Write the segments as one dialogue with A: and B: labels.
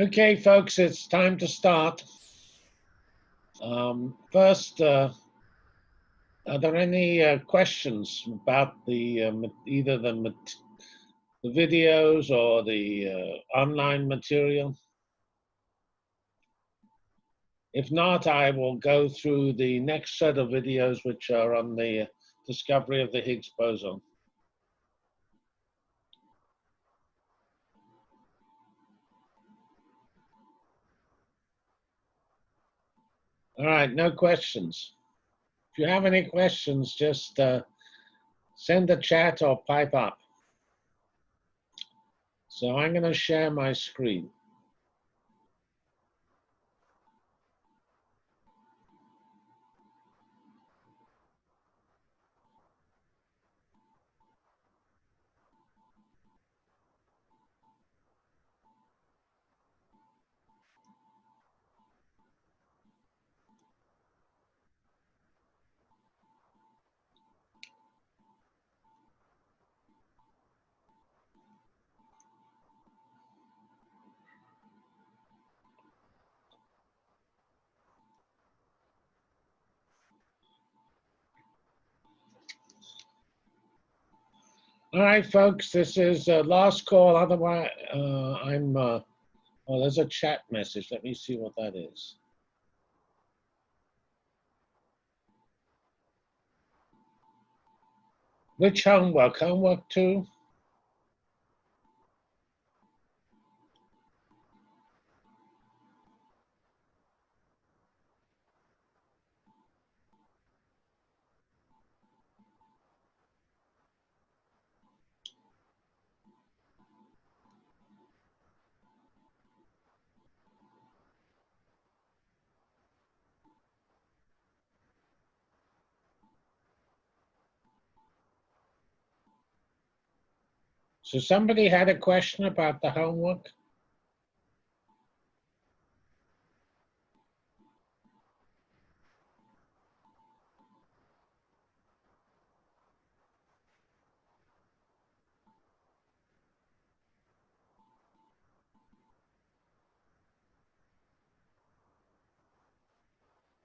A: Okay, folks, it's time to start. Um, first, uh, are there any uh, questions about the uh, either the the videos or the uh, online material? If not, I will go through the next set of videos, which are on the discovery of the Higgs boson. All right, no questions. If you have any questions, just uh, send a chat or pipe up. So I'm going to share my screen. Right, folks, this is uh, last call. Otherwise, uh, I'm, uh, oh, there's a chat message. Let me see what that is. Which homework? Homework two? So somebody had a question about the homework?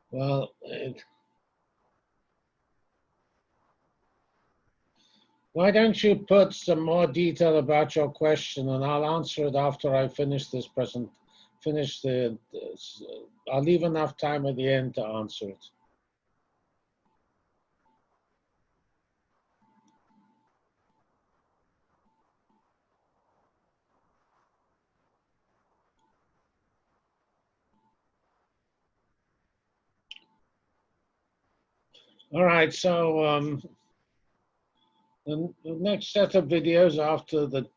A: Well, it, Why don't you put some more detail about your question and I'll answer it after I finish this present, finish the, this, I'll leave enough time at the end to answer it. All right, so um, the, next set of videos after the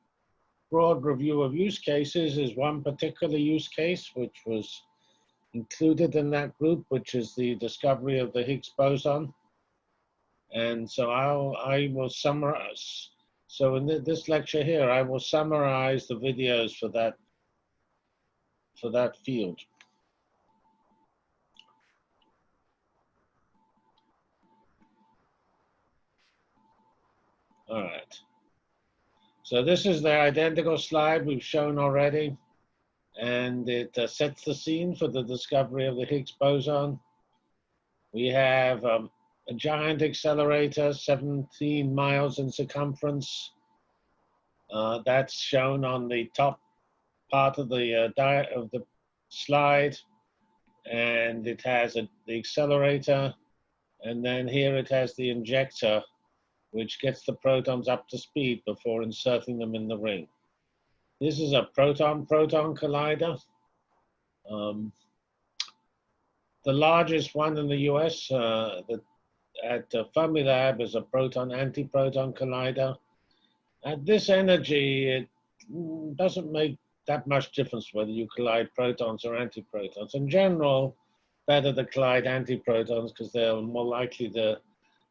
A: broad review of use cases is one particular use case which was included in that group, which is the discovery of the Higgs boson. And so I'll, I will summarize. So in this lecture here, I will summarize the videos for that, for that field. All right. So this is the identical slide we've shown already, and it uh, sets the scene for the discovery of the Higgs boson. We have um, a giant accelerator, 17 miles in circumference. Uh, that's shown on the top part of the uh, of the slide, and it has a, the accelerator, and then here it has the injector which gets the protons up to speed before inserting them in the ring. This is a proton-proton collider. Um, the largest one in the US uh, the, at uh, Fermilab is a proton-antiproton collider. At this energy, it doesn't make that much difference whether you collide protons or antiprotons. In general, better to collide antiprotons because they're more likely to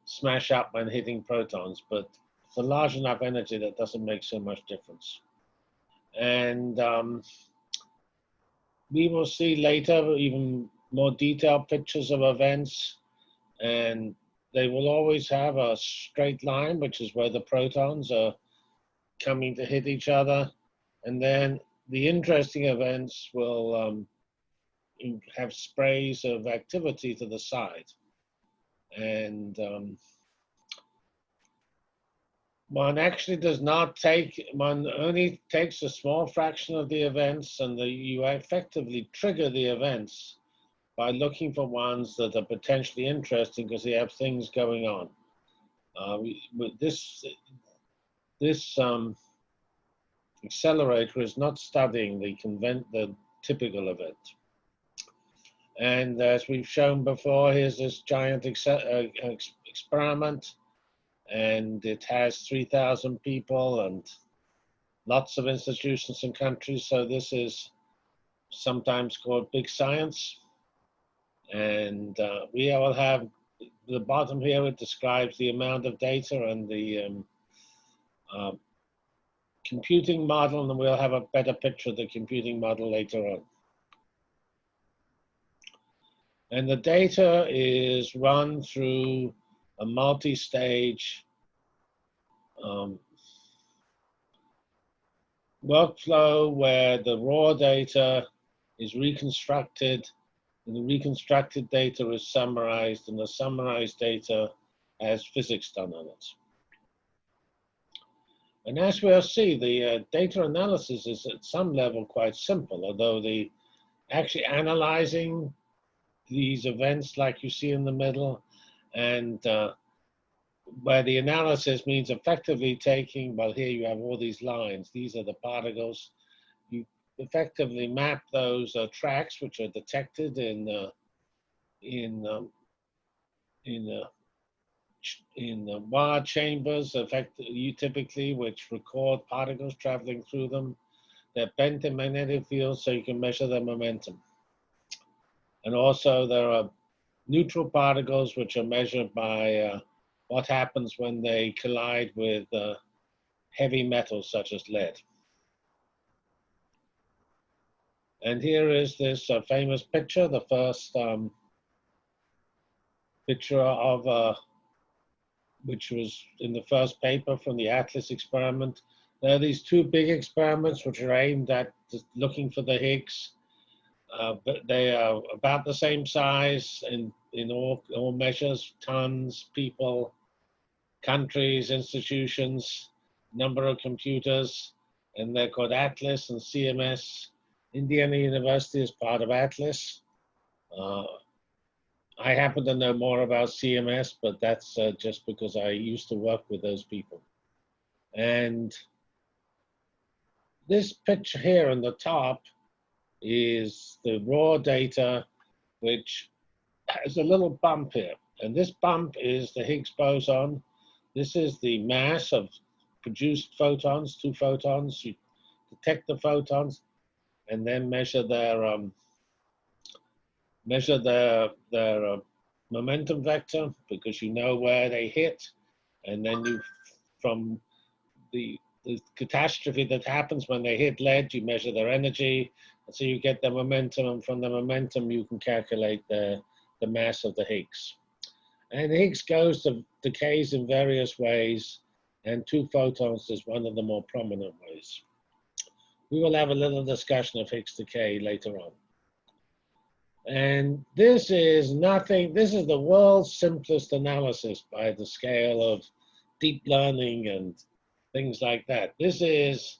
A: smash up when hitting protons, but for large enough energy that doesn't make so much difference. And um, we will see later even more detailed pictures of events and they will always have a straight line, which is where the protons are coming to hit each other. And then the interesting events will um, have sprays of activity to the side. And um, one actually does not take, one only takes a small fraction of the events and the, you effectively trigger the events by looking for ones that are potentially interesting because they have things going on. Uh, we, this this um, accelerator is not studying the convent the typical event. And as we've shown before, here's this giant ex uh, ex experiment, and it has 3,000 people and lots of institutions and countries. So this is sometimes called big science. And uh, we will have the bottom here, it describes the amount of data and the um, uh, computing model, and we'll have a better picture of the computing model later on. And the data is run through a multi-stage um, workflow where the raw data is reconstructed and the reconstructed data is summarized and the summarized data has physics done on it. And as we'll see, the uh, data analysis is at some level quite simple, although the actually analyzing these events like you see in the middle and uh, where the analysis means effectively taking, well, here you have all these lines. These are the particles. You effectively map those uh, tracks, which are detected in uh, in um, in uh, in the wire chambers, effect you typically, which record particles traveling through them. They're bent in magnetic fields, so you can measure their momentum. And also, there are neutral particles, which are measured by uh, what happens when they collide with uh, heavy metals such as lead. And here is this uh, famous picture, the first um, picture of, uh, which was in the first paper from the ATLAS experiment. There are these two big experiments which are aimed at looking for the Higgs, uh, but they are about the same size in, in all, all measures, tons, people, countries, institutions, number of computers, and they're called ATLAS and CMS. Indiana University is part of ATLAS. Uh, I happen to know more about CMS, but that's uh, just because I used to work with those people. And this picture here on the top is the raw data, which has a little bump here. And this bump is the Higgs boson, this is the mass of produced photons, two photons. You detect the photons and then measure their um, measure their their uh, momentum vector because you know where they hit, and then you from the the catastrophe that happens when they hit lead, you measure their energy, and so you get the momentum, and from the momentum you can calculate the the mass of the Higgs. And Higgs goes to decays in various ways, and two photons is one of the more prominent ways. We will have a little discussion of Higgs decay later on. And this is nothing, this is the world's simplest analysis by the scale of deep learning and things like that. This is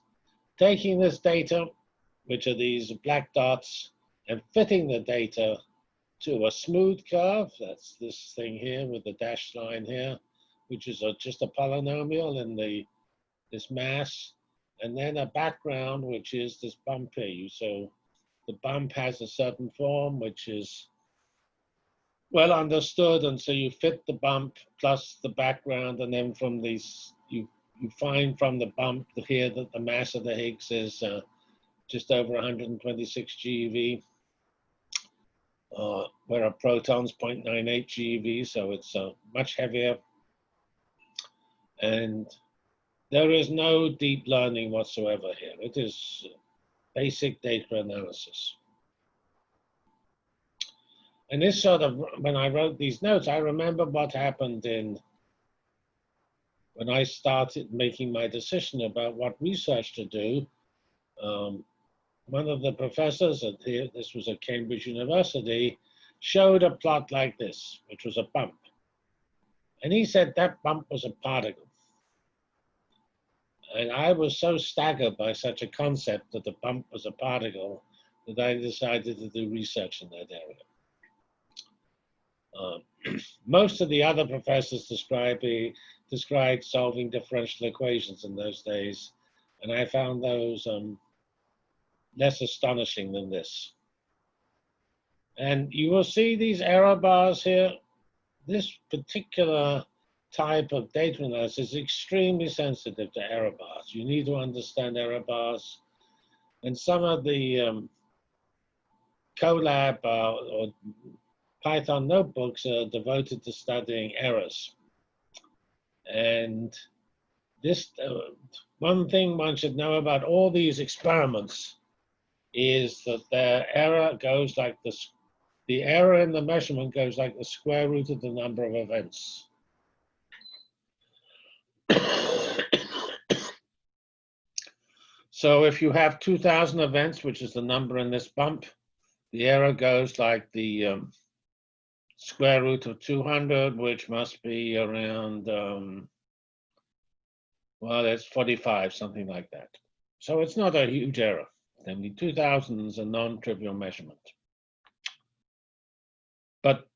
A: taking this data, which are these black dots, and fitting the data to a smooth curve. That's this thing here with the dashed line here, which is a, just a polynomial in the this mass, and then a background, which is this bump here. So the bump has a certain form, which is well understood, and so you fit the bump plus the background, and then from these you you find from the bump here that the mass of the Higgs is uh, just over 126 GeV uh, where a proton's 0.98 GeV, so it's uh, much heavier. And there is no deep learning whatsoever here. It is basic data analysis. And this sort of, when I wrote these notes, I remember what happened in, when I started making my decision about what research to do. Um, one of the professors at the, this was at Cambridge University, showed a plot like this, which was a bump. And he said that bump was a particle. And I was so staggered by such a concept that the bump was a particle that I decided to do research in that area. Um, most of the other professors described, described solving differential equations in those days, and I found those um, less astonishing than this. And you will see these error bars here. This particular type of data analysis is extremely sensitive to error bars. You need to understand error bars. And some of the um, Colab uh, or Python notebooks are devoted to studying errors. And this, uh, one thing one should know about all these experiments is that the error goes like this, the error in the measurement goes like the square root of the number of events. so if you have 2000 events, which is the number in this bump, the error goes like the um, square root of 200, which must be around, um, well, it's 45, something like that. So it's not a huge error. Mean, 2000 is a non-trivial measurement. But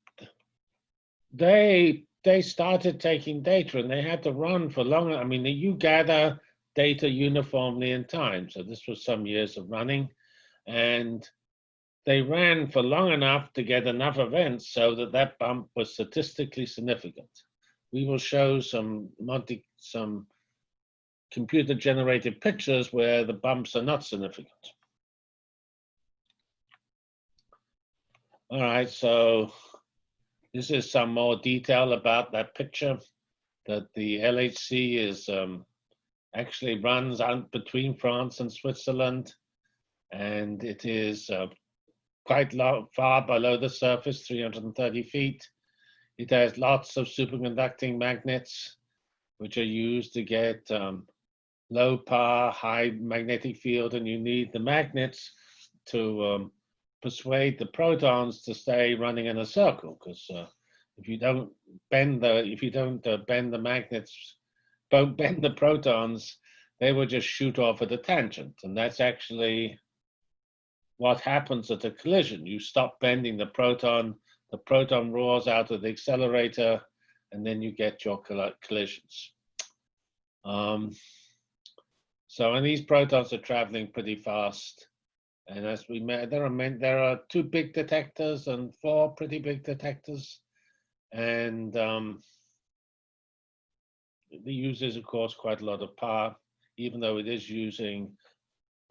A: they they started taking data and they had to run for longer. I mean, you gather data uniformly in time. So this was some years of running. And they ran for long enough to get enough events so that that bump was statistically significant. We will show some multi, some computer generated pictures where the bumps are not significant. All right, so this is some more detail about that picture that the LHC is um, actually runs out between France and Switzerland. And it is uh, quite low, far below the surface, 330 feet. It has lots of superconducting magnets, which are used to get um, low power, high magnetic field, and you need the magnets to um, persuade the protons to stay running in a circle, because uh, if you don't bend the, if you don't uh, bend the magnets, don't bend the protons, they will just shoot off at a tangent, and that's actually what happens at a collision. You stop bending the proton, the proton roars out of the accelerator, and then you get your collisions. Um, so, and these protons are traveling pretty fast. And as we met, there are there are two big detectors and four pretty big detectors, and um, it uses, of course, quite a lot of power, even though it is using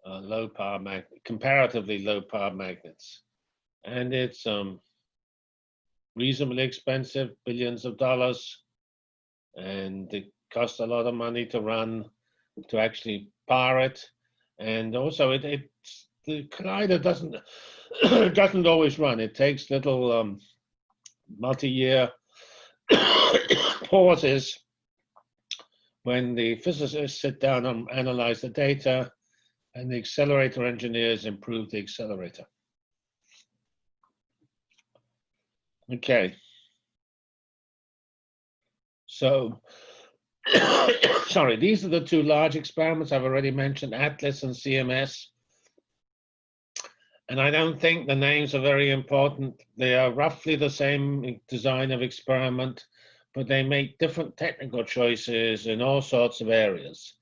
A: uh, low power mag comparatively low power magnets. And it's um, reasonably expensive, billions of dollars, and it costs a lot of money to run, to actually power it. And also it, it the collider doesn't doesn't always run. It takes little um, multi-year pauses when the physicists sit down and analyze the data and the accelerator engineers improve the accelerator. Okay. So, sorry, these are the two large experiments I've already mentioned, ATLAS and CMS. And I don't think the names are very important. They are roughly the same design of experiment, but they make different technical choices in all sorts of areas.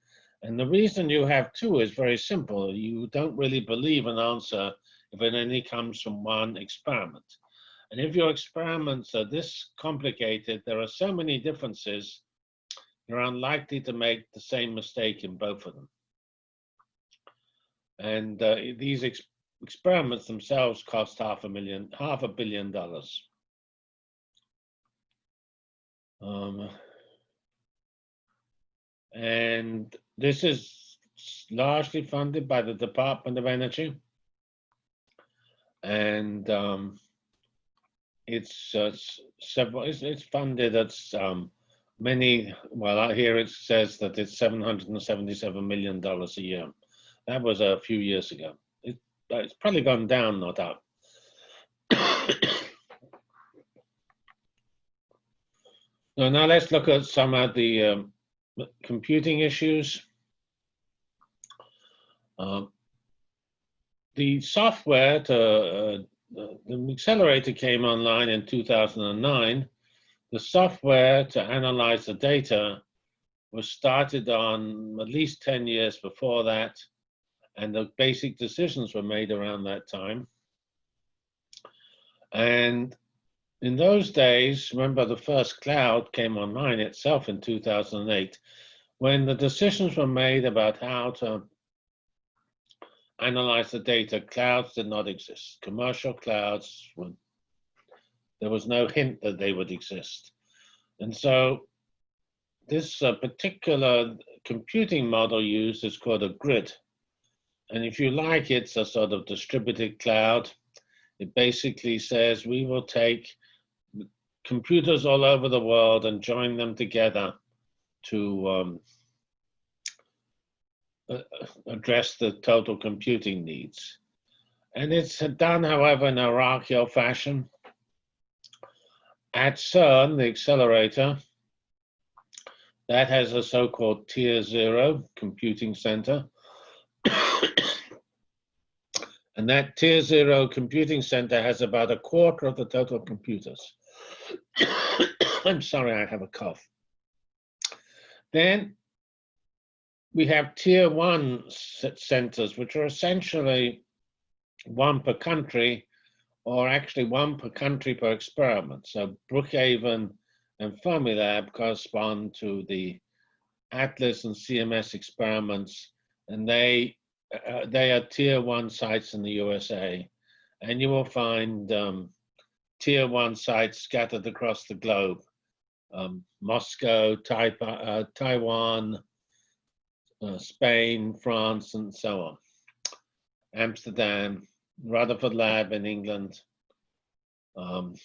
A: And the reason you have two is very simple. You don't really believe an answer if it only comes from one experiment. And if your experiments are this complicated, there are so many differences, you're unlikely to make the same mistake in both of them. And uh, these experiments themselves cost half a million, half a billion dollars. Um, and this is largely funded by the Department of Energy. And um, it's uh, several, it's, it's, funded at um, many, well, here it says that it's $777 million a year. That was a few years ago. It, it's probably gone down, not up. so now let's look at some of the um, computing issues. Um, the software to uh, the accelerator came online in 2009. The software to analyze the data was started on at least 10 years before that, and the basic decisions were made around that time. And in those days, remember the first cloud came online itself in 2008, when the decisions were made about how to analyze the data, clouds did not exist. Commercial clouds, would, there was no hint that they would exist. And so this uh, particular computing model used is called a grid. And if you like, it's a sort of distributed cloud. It basically says we will take computers all over the world and join them together to um, address the total computing needs. And it's done, however, in a hierarchical fashion. At CERN, the accelerator, that has a so-called tier zero computing center. and that tier zero computing center has about a quarter of the total computers. I'm sorry, I have a cough. Then we have tier one centers, which are essentially one per country, or actually one per country per experiment. So Brookhaven and Fermilab correspond to the Atlas and CMS experiments, and they uh, they are tier one sites in the USA, and you will find um, tier one sites scattered across the globe: um, Moscow, uh, Taiwan, uh, Spain, France, and so on. Amsterdam, Rutherford Lab in England, um,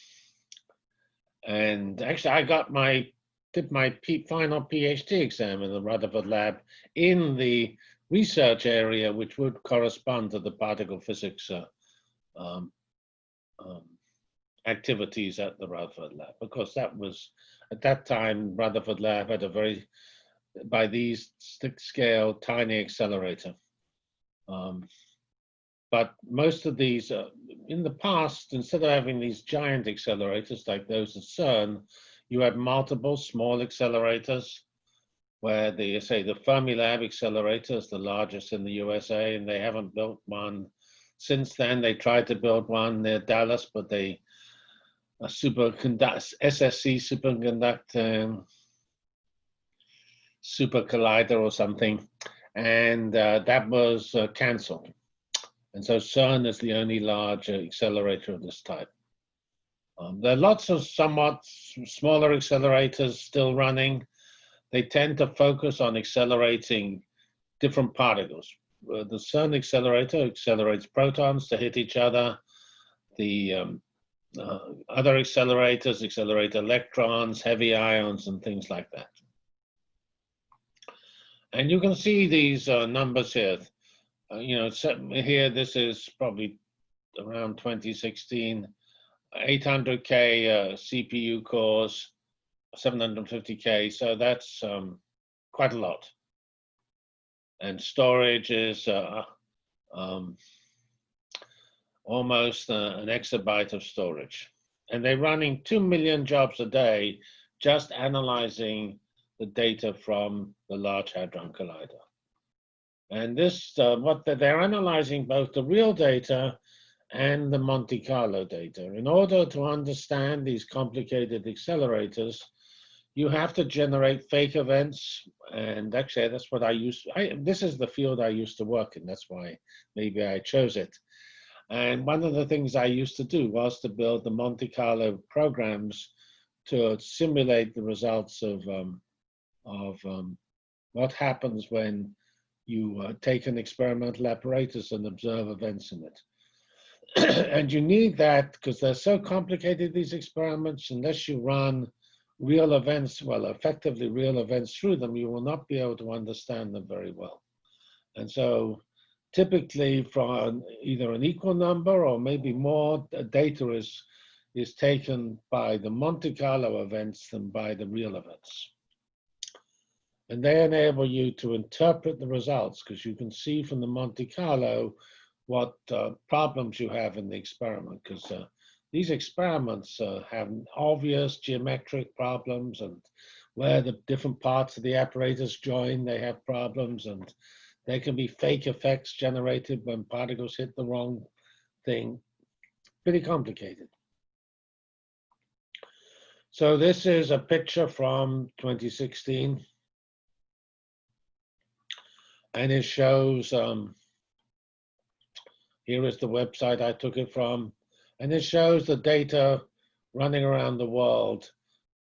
A: and actually, I got my did my P, final PhD exam in the Rutherford lab in the research area, which would correspond to the particle physics uh, um, um, activities at the Rutherford lab, because that was at that time Rutherford lab had a very by these stick scale tiny accelerator. Um, but most of these, uh, in the past, instead of having these giant accelerators like those at CERN, you had multiple small accelerators where the, say, the Fermilab accelerator is the largest in the USA, and they haven't built one since then. They tried to build one near Dallas, but they, a superconduct, SSC superconductor, super collider or something, and uh, that was uh, canceled. And so CERN is the only large accelerator of this type. Um, there are lots of somewhat smaller accelerators still running. They tend to focus on accelerating different particles. Uh, the CERN accelerator accelerates protons to hit each other. The um, uh, other accelerators accelerate electrons, heavy ions, and things like that. And you can see these uh, numbers here uh, you know, here this is probably around 2016, 800K uh, CPU cores, 750K, so that's um, quite a lot. And storage is uh, um, almost uh, an exabyte of storage. And they're running 2 million jobs a day just analyzing the data from the Large Hadron Collider. And this, uh, what they're analyzing both the real data and the Monte Carlo data. In order to understand these complicated accelerators, you have to generate fake events. And actually, that's what I used. I, this is the field I used to work in. That's why maybe I chose it. And one of the things I used to do was to build the Monte Carlo programs to simulate the results of um, of um, what happens when you uh, take an experimental apparatus and observe events in it. and you need that because they're so complicated, these experiments, unless you run real events, well, effectively real events through them, you will not be able to understand them very well. And so typically from either an equal number or maybe more data is, is taken by the Monte Carlo events than by the real events. And they enable you to interpret the results because you can see from the Monte Carlo what uh, problems you have in the experiment because uh, these experiments uh, have obvious geometric problems and where the different parts of the apparatus join, they have problems and there can be fake effects generated when particles hit the wrong thing. Pretty complicated. So this is a picture from 2016. And it shows, um, here is the website I took it from. And it shows the data running around the world,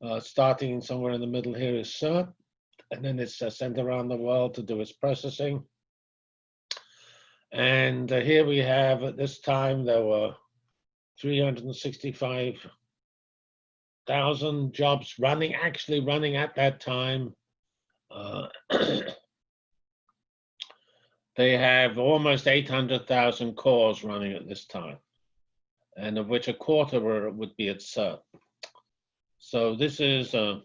A: uh, starting somewhere in the middle here is CERN, and then it's uh, sent around the world to do its processing. And uh, here we have, at this time, there were 365,000 jobs running, actually running at that time. Uh, they have almost 800,000 cores running at this time, and of which a quarter were, would be at CERN. So this is uh,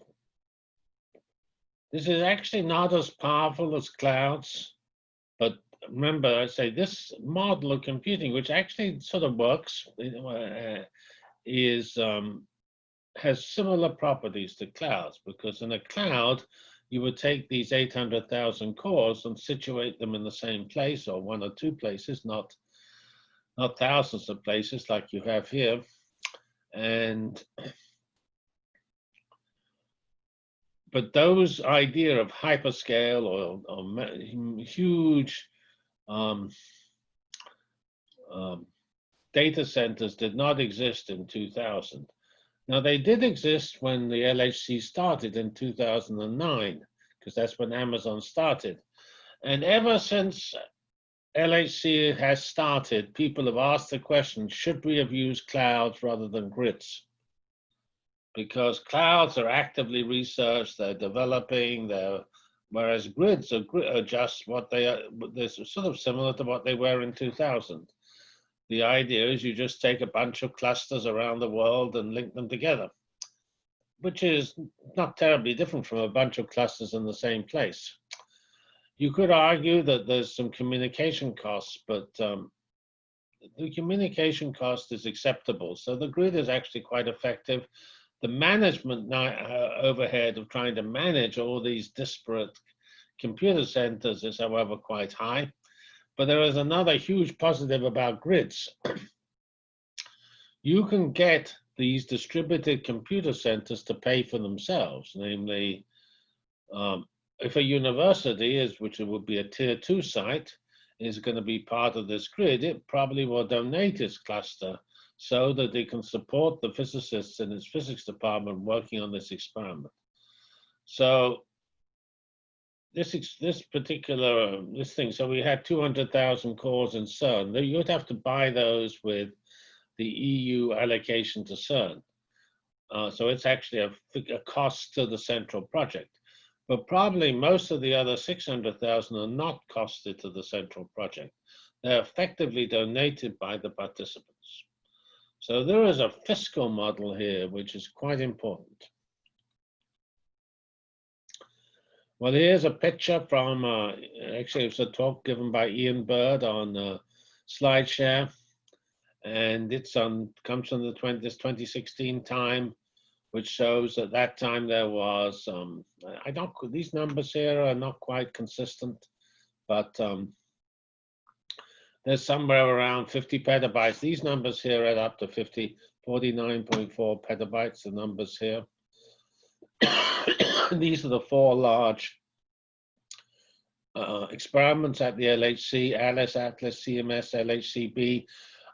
A: this is actually not as powerful as clouds, but remember, I say this model of computing, which actually sort of works, uh, is um, has similar properties to clouds because in a cloud, you would take these 800,000 cores and situate them in the same place or one or two places, not not thousands of places like you have here. And but those idea of hyperscale or, or huge um, um, data centers did not exist in 2000. Now they did exist when the LHC started in 2009, because that's when Amazon started. And ever since LHC has started, people have asked the question, should we have used clouds rather than grids? Because clouds are actively researched, they're developing, they're whereas grids are, are just what they are, they're sort of similar to what they were in 2000. The idea is you just take a bunch of clusters around the world and link them together, which is not terribly different from a bunch of clusters in the same place. You could argue that there's some communication costs, but um, the communication cost is acceptable. So the grid is actually quite effective the management uh, overhead of trying to manage all these disparate computer centers is, however, quite high. But there is another huge positive about grids. you can get these distributed computer centers to pay for themselves, namely, um, if a university is, which would be a tier two site, is going to be part of this grid, it probably will donate its cluster so that they can support the physicists in its physics department working on this experiment. So this this particular this thing, so we had 200,000 cores in CERN. You'd have to buy those with the EU allocation to CERN. Uh, so it's actually a, a cost to the central project. But probably most of the other 600,000 are not costed to the central project. They're effectively donated by the participants. So there is a fiscal model here, which is quite important. Well, here's a picture from, uh, actually it was a talk given by Ian Bird on uh, SlideShare. And it's on, comes from the 20, this 2016 time, which shows at that time there was, um, I don't, these numbers here are not quite consistent, but um, there's somewhere around 50 petabytes. These numbers here add up to 50, 49.4 petabytes, the numbers here. These are the four large uh, experiments at the LHC, ALICE, ATLAS, CMS, LHCb.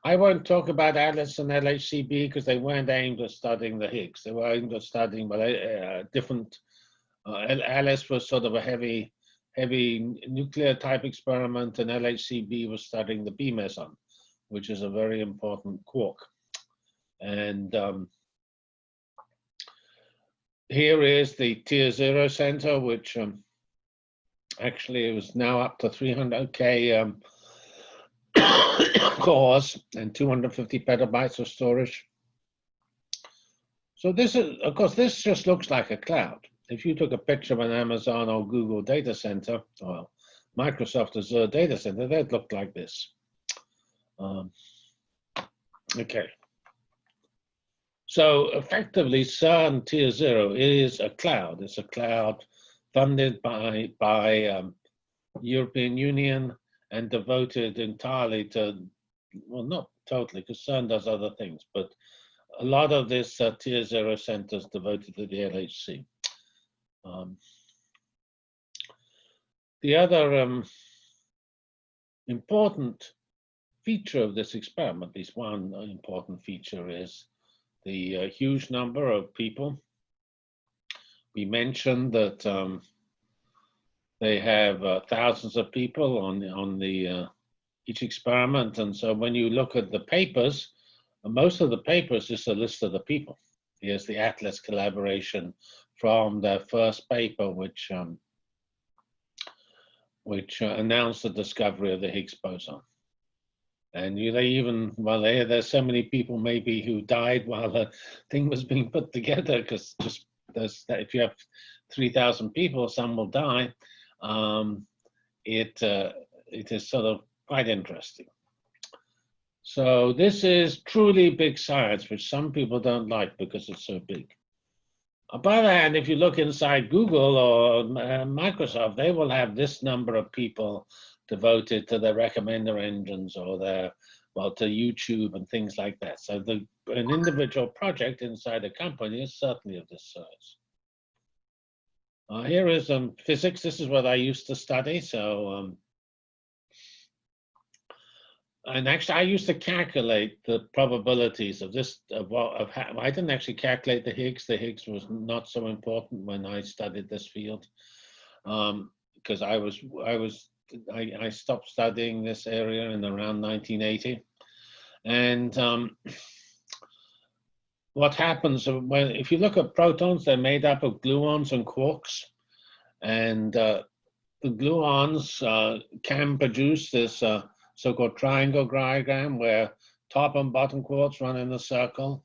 A: I won't talk about ALICE and LHCb because they weren't aimed at studying the Higgs. They were aimed at studying well, uh, different, uh, ALICE was sort of a heavy heavy nuclear type experiment and LHCb was studying the B meson, which is a very important quark. And um, here is the tier zero center, which um, actually was now up to 300. Okay, um, cores and 250 petabytes of storage. So this is, of course, this just looks like a cloud. If you took a picture of an Amazon or Google data center, or Microsoft Azure data center, they'd look like this. Um, okay. So effectively, CERN Tier Zero is a cloud. It's a cloud funded by by um, European Union and devoted entirely to, well, not totally, because CERN does other things, but a lot of this uh, Tier Zero centers devoted to the LHC. Um, the other um, important feature of this experiment, at least one important feature, is the uh, huge number of people. We mentioned that um, they have uh, thousands of people on on the uh, each experiment, and so when you look at the papers, most of the papers is a list of the people. Here's the Atlas collaboration from their first paper, which um, which uh, announced the discovery of the Higgs boson. And you, they even, well, there's so many people maybe who died while the thing was being put together because just there's, if you have 3,000 people, some will die. Um, it, uh, it is sort of quite interesting. So this is truly big science, which some people don't like because it's so big. On the other hand, if you look inside Google or uh, Microsoft, they will have this number of people devoted to their recommender engines or their, well, to YouTube and things like that. So the, an individual project inside a company is certainly of this size. Uh, here is um, physics. This is what I used to study. So um, and actually, I used to calculate the probabilities of this. Of what of how, I didn't actually calculate the Higgs. The Higgs was not so important when I studied this field, because um, I was I was I, I, stopped studying this area in around 1980, and um, what happens when if you look at protons, they're made up of gluons and quarks, and uh, the gluons uh, can produce this. Uh, so-called triangle diagram where top and bottom quarks run in a circle.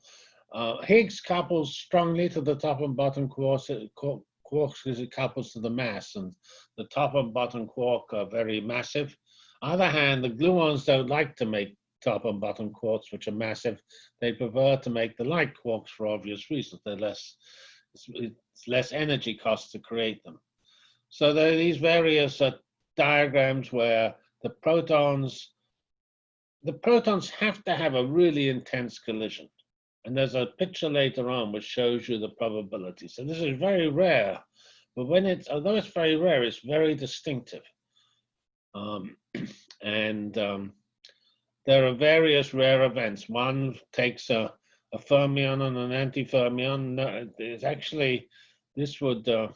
A: Uh, Higgs couples strongly to the top and bottom quarks, quarks because it couples to the mass, and the top and bottom quark are very massive. On the other hand, the gluons don't like to make top and bottom quarks, which are massive. They prefer to make the light quarks for obvious reasons. They're less, it's, it's less energy cost to create them. So there are these various uh, diagrams where the protons, the protons have to have a really intense collision. And there's a picture later on which shows you the probability. So this is very rare, but when it's, although it's very rare, it's very distinctive. Um, and um, there are various rare events. One takes a, a fermion and an antifermion. It's actually, this would uh,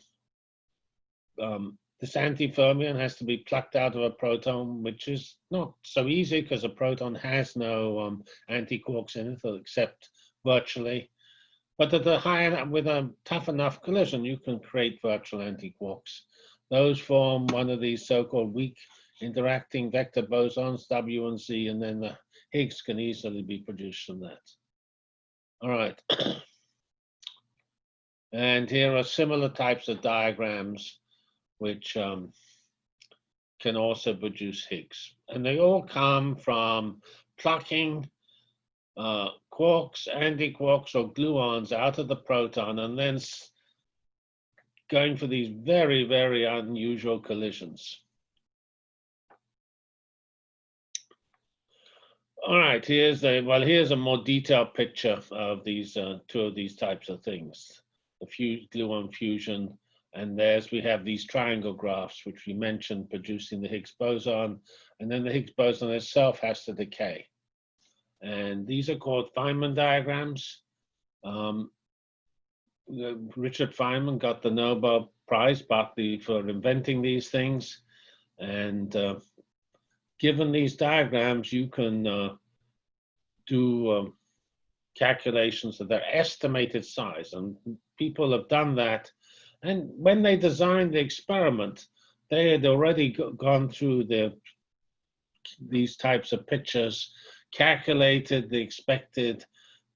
A: um, this antifermion has to be plucked out of a proton, which is not so easy because a proton has no um, antiquarks in it, except virtually. But at a high, with a tough enough collision, you can create virtual antiquarks. Those form one of these so-called weak interacting vector bosons, W and Z, and then the Higgs can easily be produced from that. All right. and here are similar types of diagrams which um, can also produce Higgs. And they all come from plucking uh, quarks, antiquarks, or gluons out of the proton and then going for these very, very unusual collisions. All right, here's a, well, here's a more detailed picture of these uh, two of these types of things. The gluon fusion and there's, we have these triangle graphs, which we mentioned producing the Higgs boson. And then the Higgs boson itself has to decay. And these are called Feynman diagrams. Um, Richard Feynman got the Nobel Prize partly for inventing these things. And uh, given these diagrams, you can uh, do um, calculations of their estimated size. And people have done that and when they designed the experiment, they had already gone through the these types of pictures, calculated the expected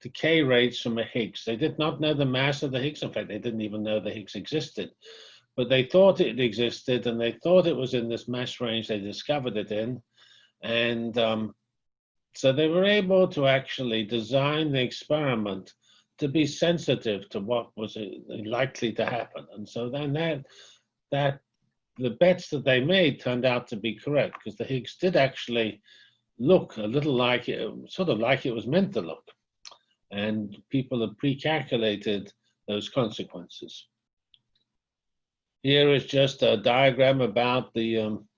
A: decay rates from a Higgs. They did not know the mass of the Higgs. In fact, they didn't even know the Higgs existed. But they thought it existed and they thought it was in this mass range they discovered it in. And um, so they were able to actually design the experiment to be sensitive to what was uh, likely to happen. And so then that, that the bets that they made turned out to be correct because the Higgs did actually look a little like it, sort of like it was meant to look. And people had pre-calculated those consequences. Here is just a diagram about the um,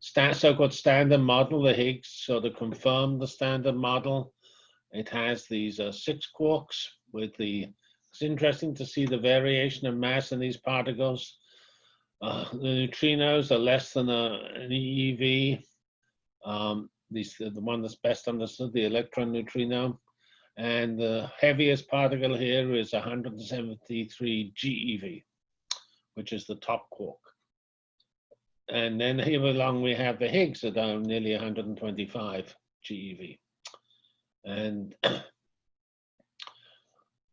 A: so-called standard model, the Higgs sort of confirmed the standard model. It has these uh, six quarks with the, it's interesting to see the variation of mass in these particles. Uh, the neutrinos are less than a, an eV. Um, these, the one that's best understood, the electron neutrino. And the heaviest particle here is 173 GeV, which is the top quark. And then here along we have the Higgs at uh, nearly 125 GeV. And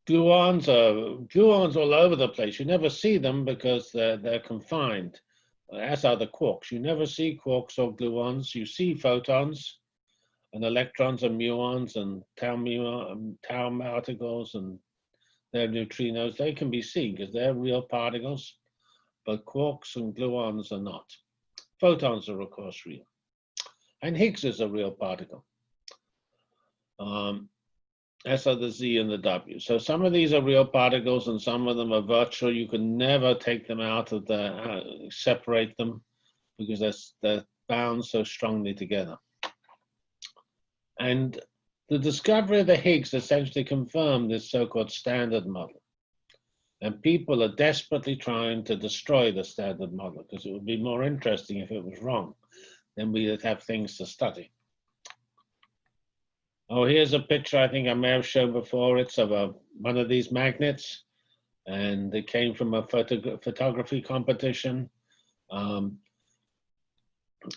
A: gluons are gluons all over the place. You never see them because they're, they're confined, as are the quarks. You never see quarks or gluons. You see photons and electrons and muons and tau, muon, tau particles and their neutrinos. They can be seen because they're real particles, but quarks and gluons are not. Photons are, of course, real. And Higgs is a real particle. Um, as are the Z and the W. So some of these are real particles and some of them are virtual. You can never take them out of the, uh, separate them because they're, they're bound so strongly together. And the discovery of the Higgs essentially confirmed this so-called standard model. And people are desperately trying to destroy the standard model because it would be more interesting if it was wrong. Then we'd have things to study. Oh, here's a picture I think I may have shown before. It's of a, one of these magnets and it came from a photo, photography competition. Um,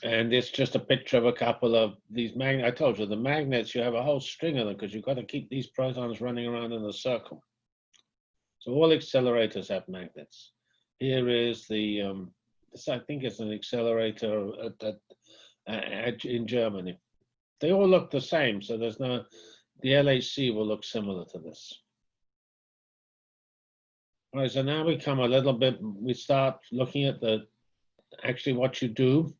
A: and it's just a picture of a couple of these magnets. I told you the magnets, you have a whole string of them because you've got to keep these protons running around in a circle. So all accelerators have magnets. Here is the, um, this I think it's an accelerator at, at, at, in Germany. They all look the same, so there's no, the LHC will look similar to this. All right, so now we come a little bit, we start looking at the, actually what you do.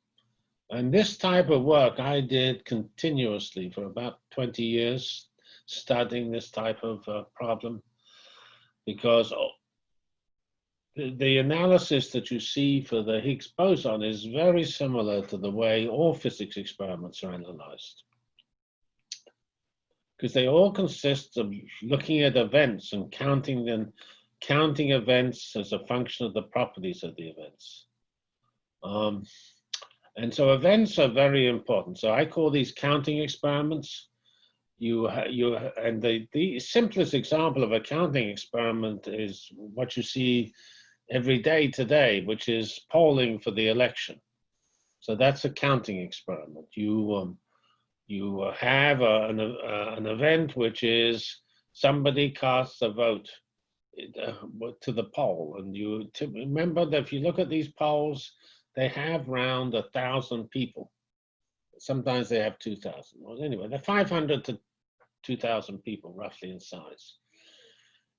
A: And this type of work I did continuously for about 20 years, studying this type of uh, problem because the analysis that you see for the Higgs boson is very similar to the way all physics experiments are analyzed. Because they all consist of looking at events and counting them, counting events as a function of the properties of the events. Um, and so events are very important. So I call these counting experiments you you and the the simplest example of a counting experiment is what you see every day today, which is polling for the election. So that's a counting experiment. You um, you have a, an, uh, an event which is somebody casts a vote uh, to the poll, and you remember that if you look at these polls, they have around a thousand people. Sometimes they have 2,000. Well, anyway, they're 500 to 2,000 people roughly in size.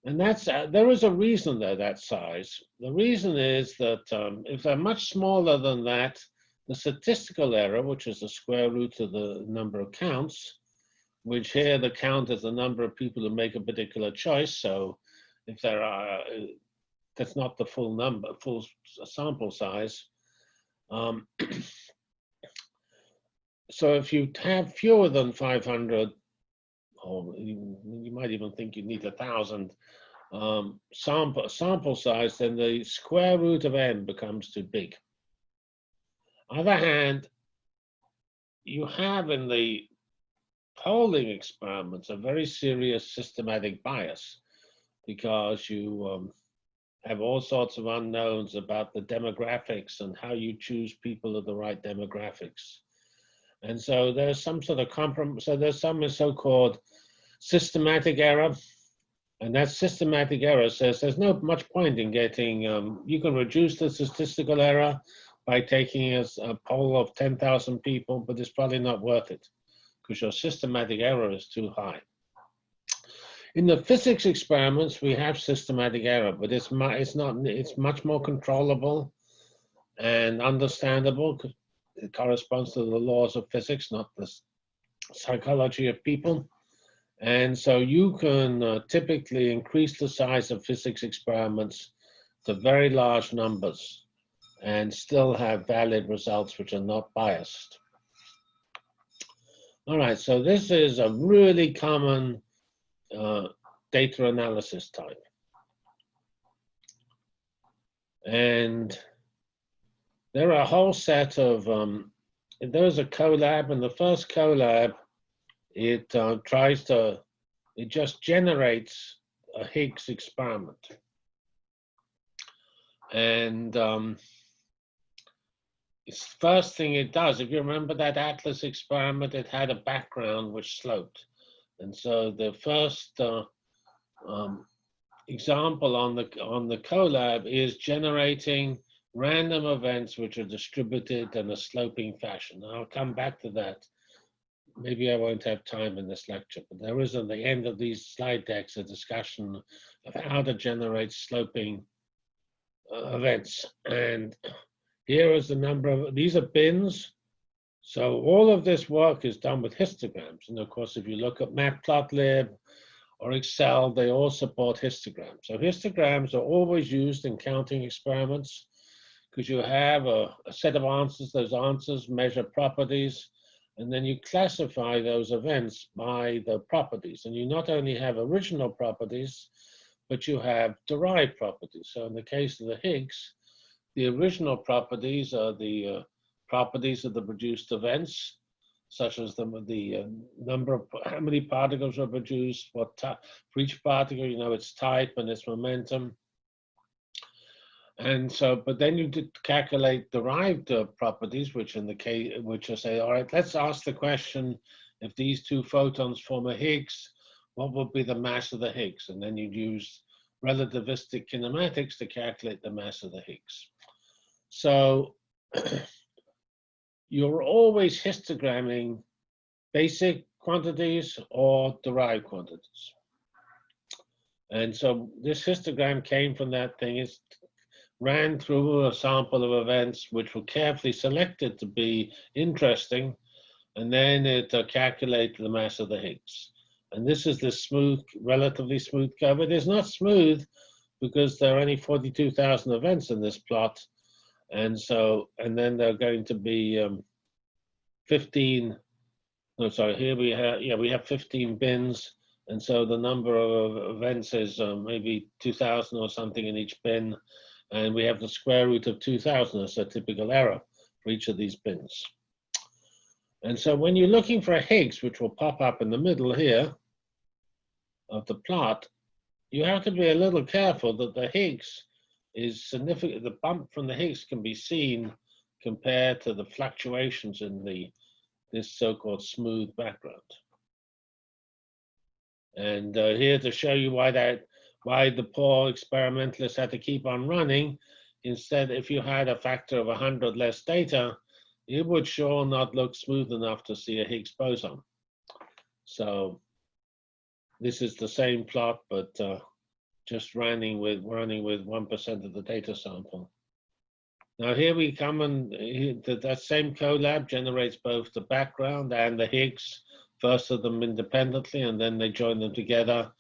A: And that's, uh, there is a reason they're that size. The reason is that um, if they're much smaller than that, the statistical error, which is the square root of the number of counts, which here the count is the number of people who make a particular choice. So if there are, uh, that's not the full number, full sample size. Um, so if you have fewer than 500 or you, might even think you need a thousand um, sample, sample size, then the square root of n becomes too big. On the other hand, you have in the polling experiments a very serious systematic bias because you um, have all sorts of unknowns about the demographics and how you choose people of the right demographics. And so there's some sort of compromise. So there's some so-called systematic error. And that systematic error says there's no much point in getting, um, you can reduce the statistical error by taking a, a poll of 10,000 people, but it's probably not worth it because your systematic error is too high. In the physics experiments, we have systematic error, but it's, it's not, it's much more controllable and understandable. It corresponds to the laws of physics, not the psychology of people. And so you can uh, typically increase the size of physics experiments to very large numbers and still have valid results which are not biased. All right, so this is a really common uh, data analysis type. And there are a whole set of, um, there's a Colab, and the first Colab, it uh, tries to, it just generates a Higgs experiment. And um, it's the first thing it does, if you remember that Atlas experiment, it had a background which sloped. And so the first uh, um, example on the on the Colab is generating random events which are distributed in a sloping fashion. I'll come back to that. Maybe I won't have time in this lecture, but there is at the end of these slide decks a discussion of how to generate sloping uh, events. And here is the number of, these are bins so all of this work is done with histograms. And of course, if you look at Matplotlib or Excel, they all support histograms. So histograms are always used in counting experiments because you have a, a, set of answers. Those answers measure properties, and then you classify those events by the properties. And you not only have original properties, but you have derived properties. So in the case of the Higgs, the original properties are the uh, properties of the produced events, such as the, the uh, number of, how many particles are produced, what for each particle, you know, its type and its momentum. And so, but then you did calculate derived uh, properties, which in the case, which I say, all right, let's ask the question, if these two photons form a Higgs, what would be the mass of the Higgs? And then you'd use relativistic kinematics to calculate the mass of the Higgs. So you're always histogramming basic quantities or derived quantities. And so this histogram came from that thing. It ran through a sample of events which were carefully selected to be interesting, and then it uh, calculated the mass of the Higgs. And this is the smooth, relatively smooth curve. It is not smooth because there are only 42,000 events in this plot, and so, and then there are going to be um, 15, no, sorry, here we have, yeah, we have 15 bins. And so the number of events is uh, maybe 2000 or something in each bin. And we have the square root of 2000 as a typical error for each of these bins. And so when you're looking for a Higgs, which will pop up in the middle here of the plot, you have to be a little careful that the Higgs is significant. The bump from the Higgs can be seen compared to the fluctuations in the this so-called smooth background. And uh, here to show you why that why the poor experimentalists had to keep on running. Instead, if you had a factor of 100 less data, it would sure not look smooth enough to see a Higgs boson. So this is the same plot, but uh, just running with running with 1% of the data sample. Now here we come and that same Colab generates both the background and the Higgs, first of them independently, and then they join them together.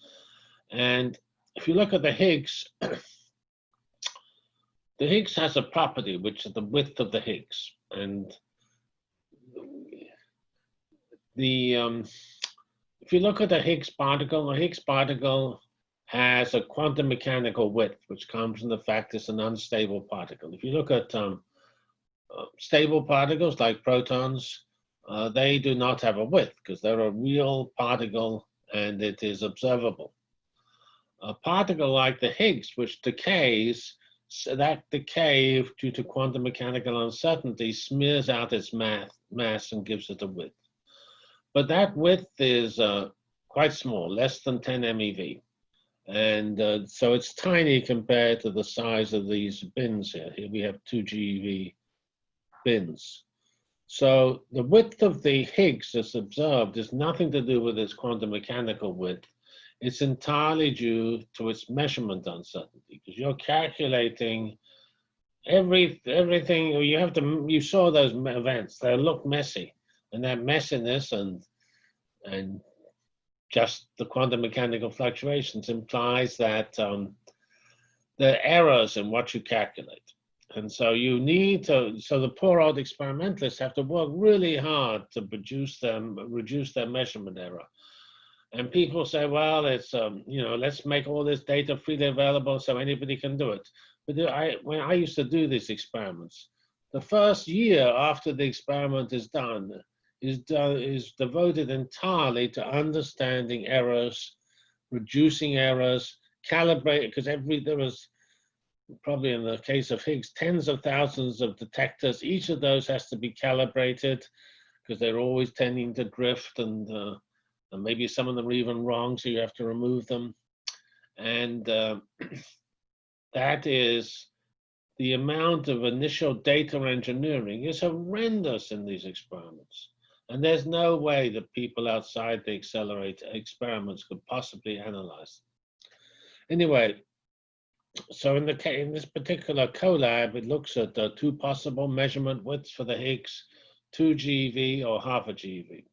A: And if you look at the Higgs, the Higgs has a property, which is the width of the Higgs. And the um, if you look at the Higgs particle, the Higgs particle has a quantum mechanical width, which comes from the fact it's an unstable particle. If you look at um, uh, stable particles like protons, uh, they do not have a width because they're a real particle and it is observable. A particle like the Higgs, which decays, so that decay due to quantum mechanical uncertainty smears out its mass, mass and gives it a width. But that width is uh, quite small, less than 10 MeV. And uh, so it's tiny compared to the size of these bins here. Here we have two GeV bins. So the width of the Higgs that's observed is nothing to do with its quantum mechanical width. It's entirely due to its measurement uncertainty because you're calculating every everything. You have to. You saw those events. They look messy, and that messiness and and just the quantum mechanical fluctuations implies that um, are errors in what you calculate. And so you need to, so the poor old experimentalists have to work really hard to produce them, reduce their measurement error. And people say, well, it's, um, you know, let's make all this data freely available so anybody can do it. But I, when I used to do these experiments, the first year after the experiment is done, is, done, is devoted entirely to understanding errors, reducing errors, calibrate, because every, there was probably in the case of Higgs, tens of thousands of detectors. Each of those has to be calibrated because they're always tending to drift and, uh, and maybe some of them are even wrong, so you have to remove them. And uh, that is the amount of initial data engineering is horrendous in these experiments. And there's no way that people outside the accelerator experiments could possibly analyze. Anyway, so in the in this particular Colab, it looks at the two possible measurement widths for the Higgs, 2 GeV or half a GeV.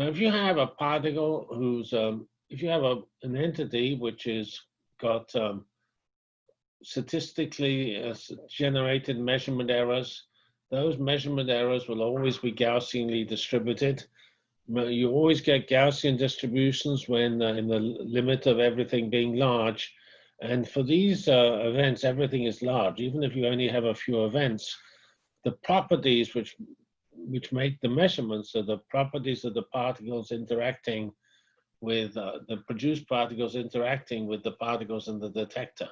A: Now, if you have a particle who's, um, if you have a, an entity which is got um, statistically uh, generated measurement errors those measurement errors will always be Gaussianly distributed. You always get Gaussian distributions when uh, in the limit of everything being large. And for these uh, events, everything is large. Even if you only have a few events, the properties which which make the measurements of the properties of the particles interacting with uh, the produced particles interacting with the particles in the detector.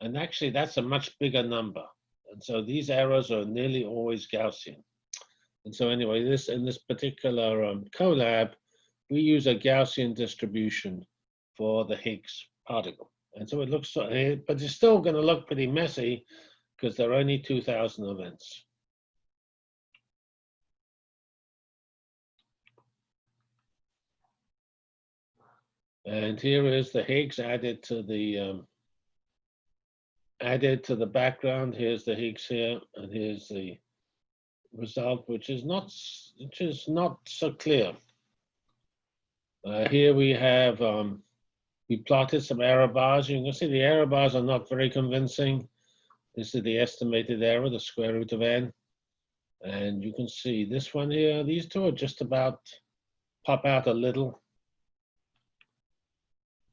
A: And actually, that's a much bigger number. And so these errors are nearly always Gaussian. And so anyway, this in this particular um, Colab, we use a Gaussian distribution for the Higgs particle. And so it looks, eh, but it's still going to look pretty messy because there are only 2,000 events. And here is the Higgs added to the um, added to the background. Here's the Higgs here, and here's the result, which is not which is not so clear. Uh, here we have um, we plotted some error bars. You can see the error bars are not very convincing. This is the estimated error, the square root of n. And you can see this one here, these two are just about pop out a little.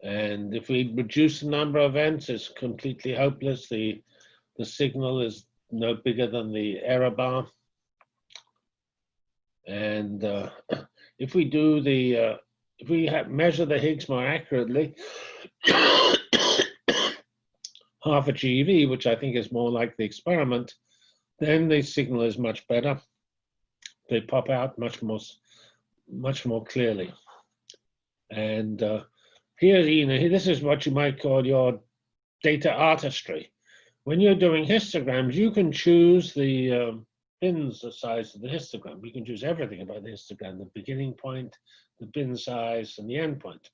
A: And if we reduce the number of events, it's completely hopeless. The, the signal is no bigger than the error bar. And uh, if we do the, uh, if we measure the Higgs more accurately, half a GeV, which I think is more like the experiment, then the signal is much better. They pop out much more, much more clearly. And uh, here, you know, this is what you might call your data artistry. When you're doing histograms, you can choose the um, bins, the size of the histogram. You can choose everything about the histogram, the beginning point, the bin size, and the end point.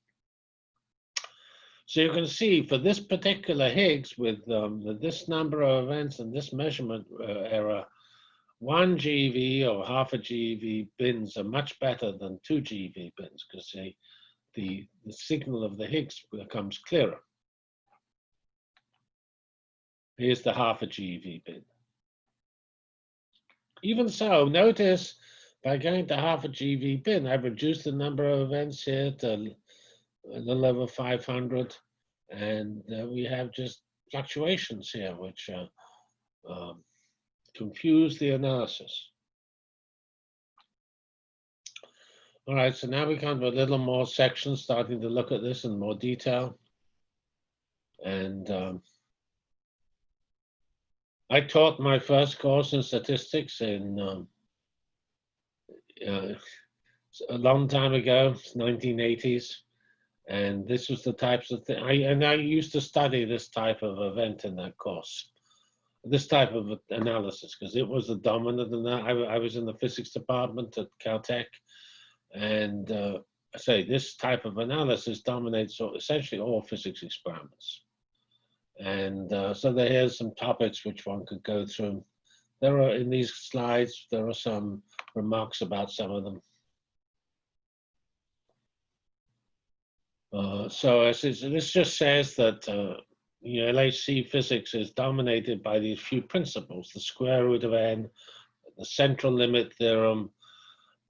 A: So you can see for this particular Higgs with um, this number of events and this measurement uh, error, one GeV or half a GeV bins are much better than two GeV bins because they the, the signal of the Higgs becomes clearer. Here's the half a GeV bin. Even so, notice by going to half a GeV bin, I've reduced the number of events here to a little over 500. And uh, we have just fluctuations here, which uh, um, confuse the analysis. All right, so now we come to a little more section, starting to look at this in more detail. And um, I taught my first course in statistics in um, uh, a long time ago, 1980s, and this was the types of thing. I and I used to study this type of event in that course, this type of analysis, because it was the dominant. And I, I was in the physics department at Caltech, and uh, I say this type of analysis dominates essentially all physics experiments. And uh, so are some topics which one could go through. There are in these slides, there are some remarks about some of them. Uh, so this just says that uh, you know, LHC physics is dominated by these few principles, the square root of n, the central limit theorem,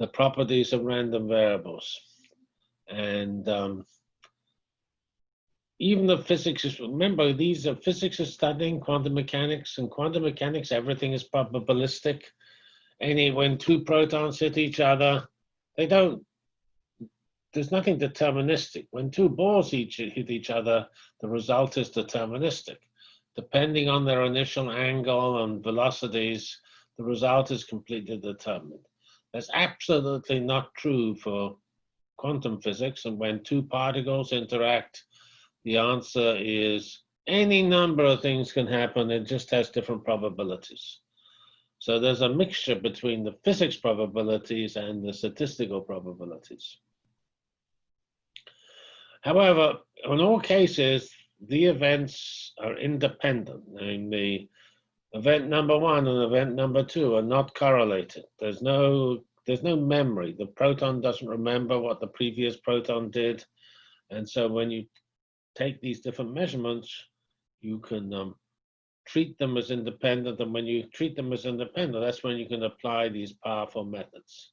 A: the properties of random variables. And um, even the physics is, remember, these are physics is studying quantum mechanics and quantum mechanics, everything is probabilistic. Any, when two protons hit each other, they don't, there's nothing deterministic. When two balls each hit each other, the result is deterministic. Depending on their initial angle and velocities, the result is completely determined. That's absolutely not true for quantum physics. And when two particles interact, the answer is any number of things can happen. It just has different probabilities. So there's a mixture between the physics probabilities and the statistical probabilities. However, in all cases, the events are independent. I mean, the event number one and event number two are not correlated. There's no there's no memory. The proton doesn't remember what the previous proton did. And so when you take these different measurements, you can um, treat them as independent. And when you treat them as independent, that's when you can apply these powerful methods.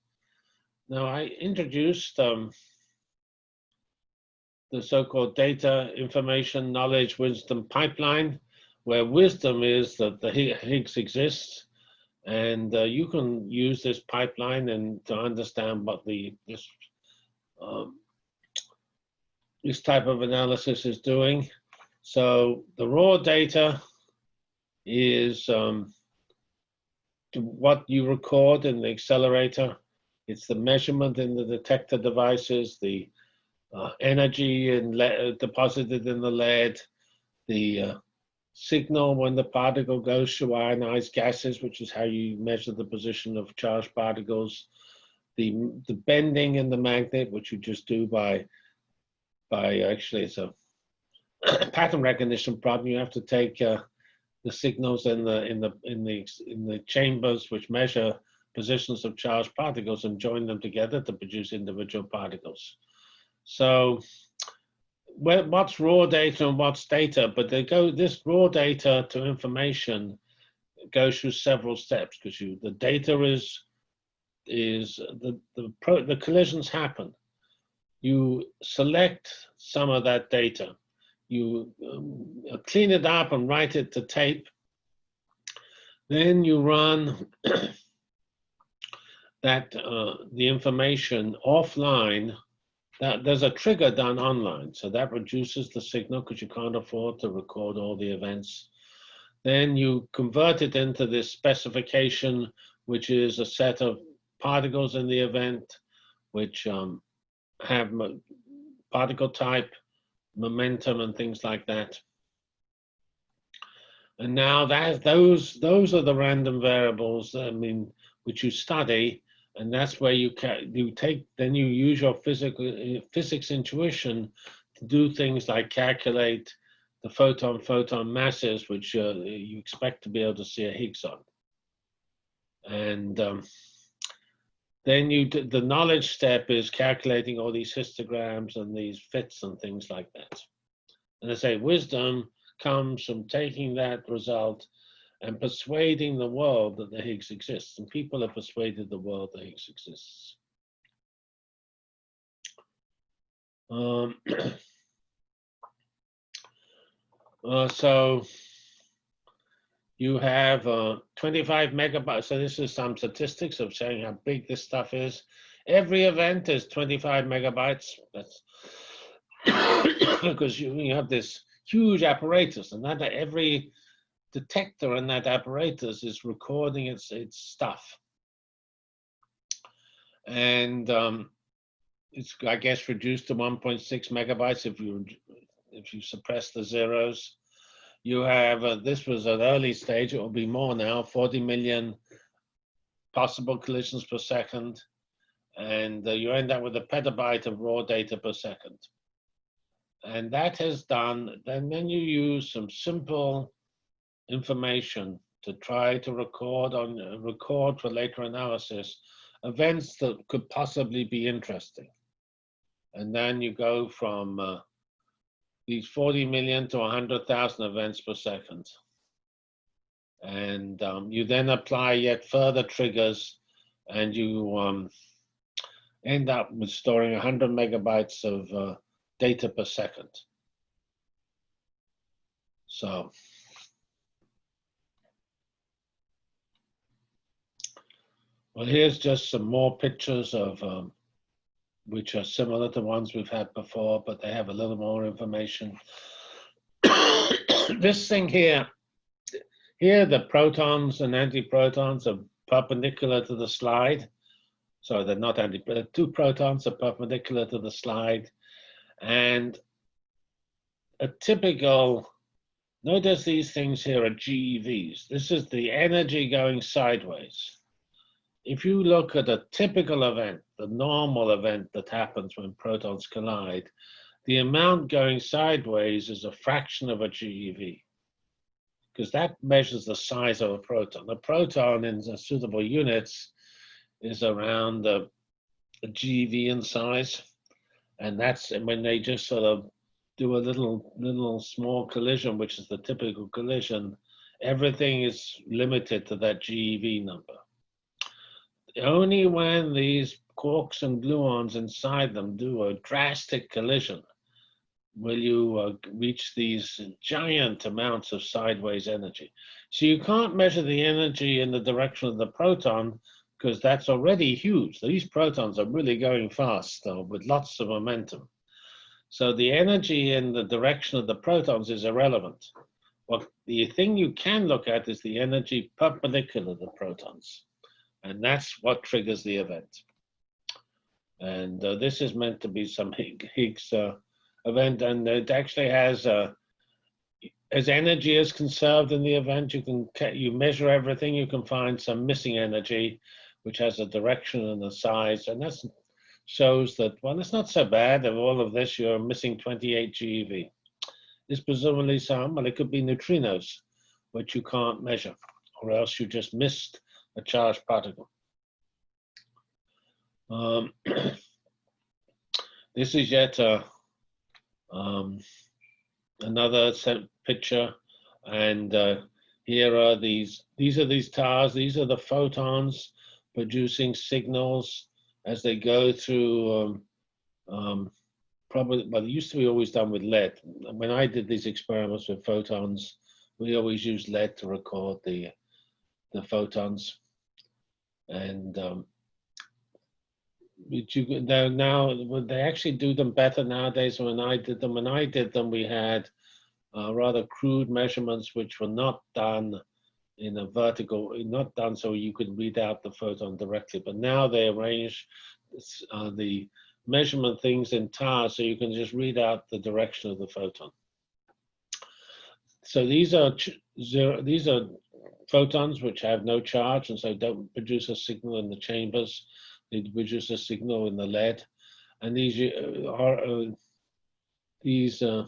A: Now, I introduced um, the so-called data, information, knowledge, wisdom pipeline, where wisdom is that the Higgs exists, and uh, you can use this pipeline and to understand what the this um, this type of analysis is doing. So the raw data is um, what you record in the accelerator. It's the measurement in the detector devices, the uh, energy in uh, deposited in the lead, the uh, signal when the particle goes through ionized gases, which is how you measure the position of charged particles, the, the bending in the magnet, which you just do by by actually it's a pattern recognition problem. You have to take uh, the signals in the in the in the in the chambers which measure positions of charged particles and join them together to produce individual particles. So what's raw data and what's data, but they go this raw data to information goes through several steps because you the data is is the the pro, the collisions happen you select some of that data. You um, clean it up and write it to tape. Then you run that uh, the information offline. That there's a trigger done online, so that reduces the signal because you can't afford to record all the events. Then you convert it into this specification, which is a set of particles in the event, which um, have particle type, momentum, and things like that. And now that those those are the random variables. I mean, which you study, and that's where you can you take then you use your physical physics intuition to do things like calculate the photon photon masses, which uh, you expect to be able to see a Higgs on. And um, then you the knowledge step is calculating all these histograms and these fits and things like that. And I say wisdom comes from taking that result and persuading the world that the Higgs exists. And people have persuaded the world that Higgs exists. Um, uh, so you have uh, 25 megabytes. So this is some statistics of showing how big this stuff is. Every event is 25 megabytes. That's because you, you have this huge apparatus, and that every detector and that apparatus is recording its its stuff. And um, it's, I guess, reduced to 1.6 megabytes if you if you suppress the zeros. You have, uh, this was an early stage, it will be more now, 40 million possible collisions per second. And uh, you end up with a petabyte of raw data per second. And that has done, then, then you use some simple information to try to record on record for later analysis events that could possibly be interesting. And then you go from uh, these 40 million to 100,000 events per second. And um, you then apply yet further triggers and you um, end up with storing 100 megabytes of uh, data per second. So Well, here's just some more pictures of um, which are similar to the ones we've had before, but they have a little more information. this thing here, here the protons and antiprotons are perpendicular to the slide. So they're not anti, but two protons are perpendicular to the slide. And a typical, notice these things here are GeVs. This is the energy going sideways if you look at a typical event, the normal event that happens when protons collide, the amount going sideways is a fraction of a GeV because that measures the size of a proton. The proton in suitable units is around a, a GeV in size. And that's when they just sort of do a little, little small collision, which is the typical collision, everything is limited to that GeV number only when these quarks and gluons inside them do a drastic collision will you uh, reach these giant amounts of sideways energy. So you can't measure the energy in the direction of the proton because that's already huge. These protons are really going fast with lots of momentum. So the energy in the direction of the protons is irrelevant. What the thing you can look at is the energy perpendicular to the protons. And that's what triggers the event. And uh, this is meant to be some Higgs uh, event, and it actually has, uh, as energy is conserved in the event, you can you measure everything, you can find some missing energy, which has a direction and a size, and that shows that, well, it's not so bad. Of all of this, you're missing 28 GeV. It's presumably some, well, it could be neutrinos, which you can't measure, or else you just missed a charged particle. Um, this is yet a, um, another picture, and uh, here are these. These are these towers. These are the photons producing signals as they go through. Um, um, probably, well, it used to be always done with lead. When I did these experiments with photons, we always used lead to record the the photons and um, you now, now they actually do them better nowadays. When I did them, when I did them, we had uh, rather crude measurements which were not done in a vertical, not done so you could read out the photon directly. But now they arrange uh, the measurement things in towers so you can just read out the direction of the photon. So these are zero, these are photons which have no charge and so don't produce a signal in the chambers. They produce a signal in the lead. And these uh, are uh, these uh,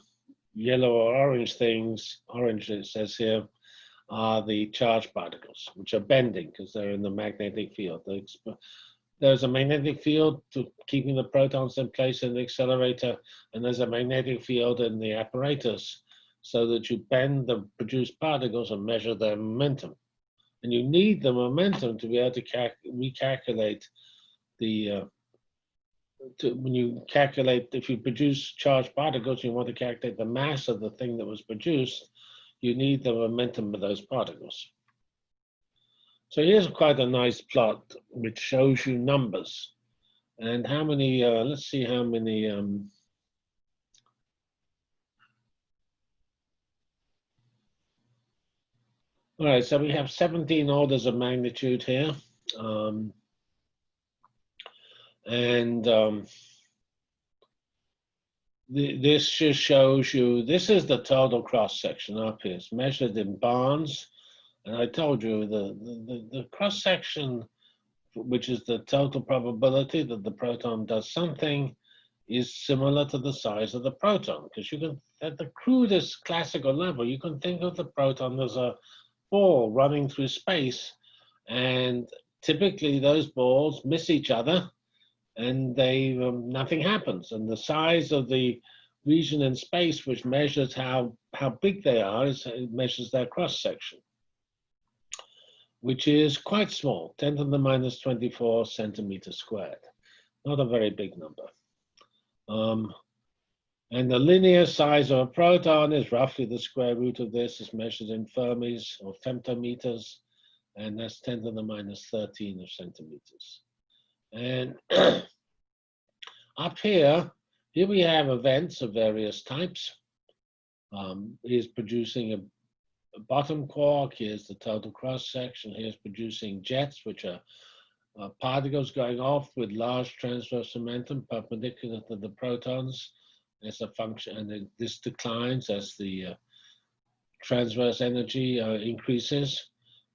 A: yellow or orange things, orange it says here, are the charge particles, which are bending because they're in the magnetic field. There's a magnetic field to keeping the protons in place in the accelerator, and there's a magnetic field in the apparatus so that you bend the produced particles and measure their momentum. And you need the momentum to be able to recalculate the, uh, to, when you calculate, if you produce charged particles, you want to calculate the mass of the thing that was produced, you need the momentum of those particles. So here's quite a nice plot which shows you numbers and how many, uh, let's see how many um, All right, so we have 17 orders of magnitude here. Um, and um, the, this just shows you, this is the total cross section up here. It's measured in barns. And I told you the, the, the cross section, which is the total probability that the proton does something, is similar to the size of the proton. Because you can, at the crudest classical level, you can think of the proton as a ball running through space. And typically those balls miss each other and they um, nothing happens. And the size of the region in space, which measures how, how big they are, is, it measures their cross section, which is quite small, 10 to the minus 24 centimeters squared. Not a very big number. Um, and the linear size of a proton is roughly the square root of this, is measured in fermis or femtometers, and that's 10 to the minus 13 of centimeters. And up here, here we have events of various types. Um, here's producing a, a, bottom quark. Here's the total cross section. Here's producing jets, which are uh, particles going off with large transverse momentum perpendicular to the protons as a function, and this declines as the uh, transverse energy uh, increases.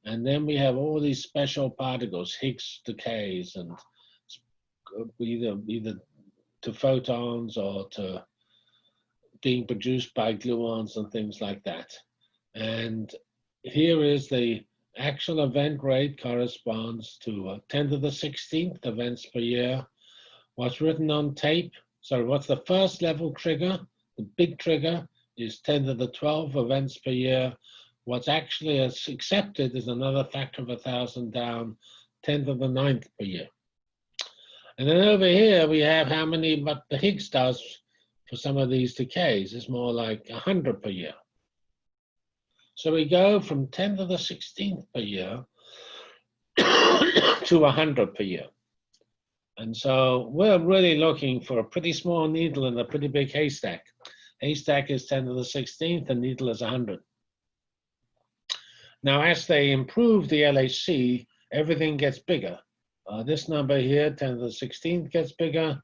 A: And then we have all these special particles, Higgs decays, and either either to photons or to being produced by gluons and things like that. And here is the actual event rate corresponds to uh, 10 to the 16th events per year. What's written on tape, sorry, what's the first level trigger? The big trigger is 10 to the 12 events per year. What's actually accepted is another factor of a thousand down, 10 to the ninth per year. And then over here, we have how many but the Higgs does for some of these decays. It's more like 100 per year. So we go from 10 to the 16th per year to 100 per year. And so we're really looking for a pretty small needle in a pretty big haystack. Haystack is 10 to the 16th and needle is 100. Now, as they improve the LHC, everything gets bigger. Uh, this number here, 10 to the 16th gets bigger.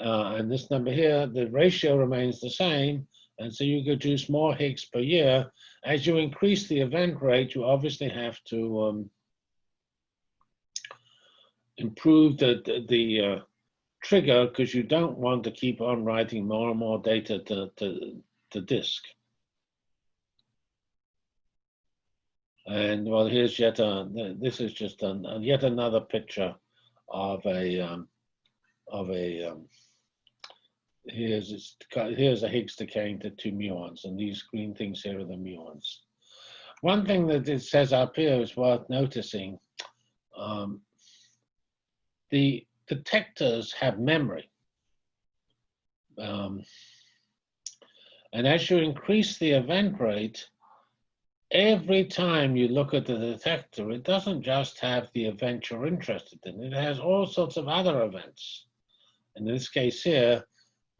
A: Uh, and this number here, the ratio remains the same. And so you produce more Higgs per year. As you increase the event rate, you obviously have to um, improve the, the, the uh, trigger because you don't want to keep on writing more and more data to, to, to disk. And well, here's yet a, this is just an, yet another picture of a, um, of a, um, here's, here's a Higgs decaying to two muons, and these green things here are the muons. One thing that it says up here is worth noticing. Um, the detectors have memory. Um, and as you increase the event rate, every time you look at the detector, it doesn't just have the event you're interested in, it has all sorts of other events. In this case here,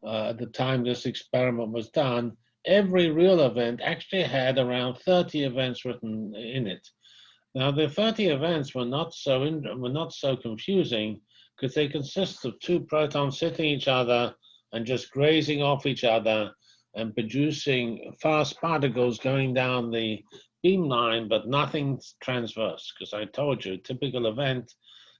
A: uh, at the time this experiment was done, every real event actually had around 30 events written in it. Now the 30 events were not so in, were not so confusing because they consist of two protons hitting each other and just grazing off each other and producing fast particles going down the beamline, but nothing transverse, because I told you, typical event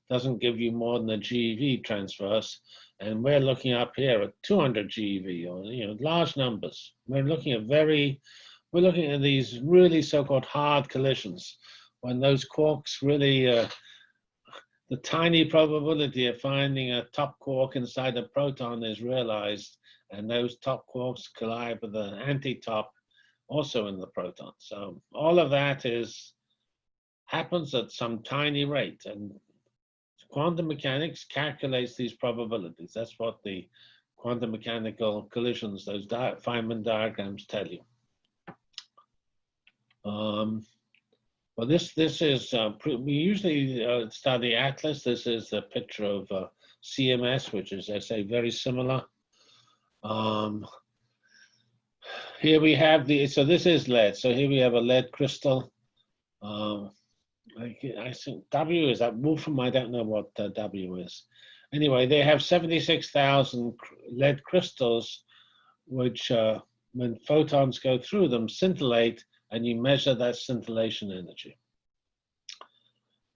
A: doesn't give you more than a GeV transverse, and we're looking up here at 200 GeV, or you know, large numbers. We're looking at very, we're looking at these really so-called hard collisions, when those quarks really, uh, the tiny probability of finding a top quark inside a proton is realized, and those top quarks collide with an anti-top also in the proton. So all of that is happens at some tiny rate, and quantum mechanics calculates these probabilities. That's what the quantum mechanical collisions, those di Feynman diagrams tell you. Um, well, this this is uh, we usually uh, study Atlas. This is a picture of uh, CMS, which is, I say, very similar. Um, here we have the, so this is lead. So here we have a lead crystal Um, I, I think W is that Wolfram. I don't know what uh, W is. Anyway, they have 76,000 lead crystals, which uh, when photons go through them, scintillate, and you measure that scintillation energy.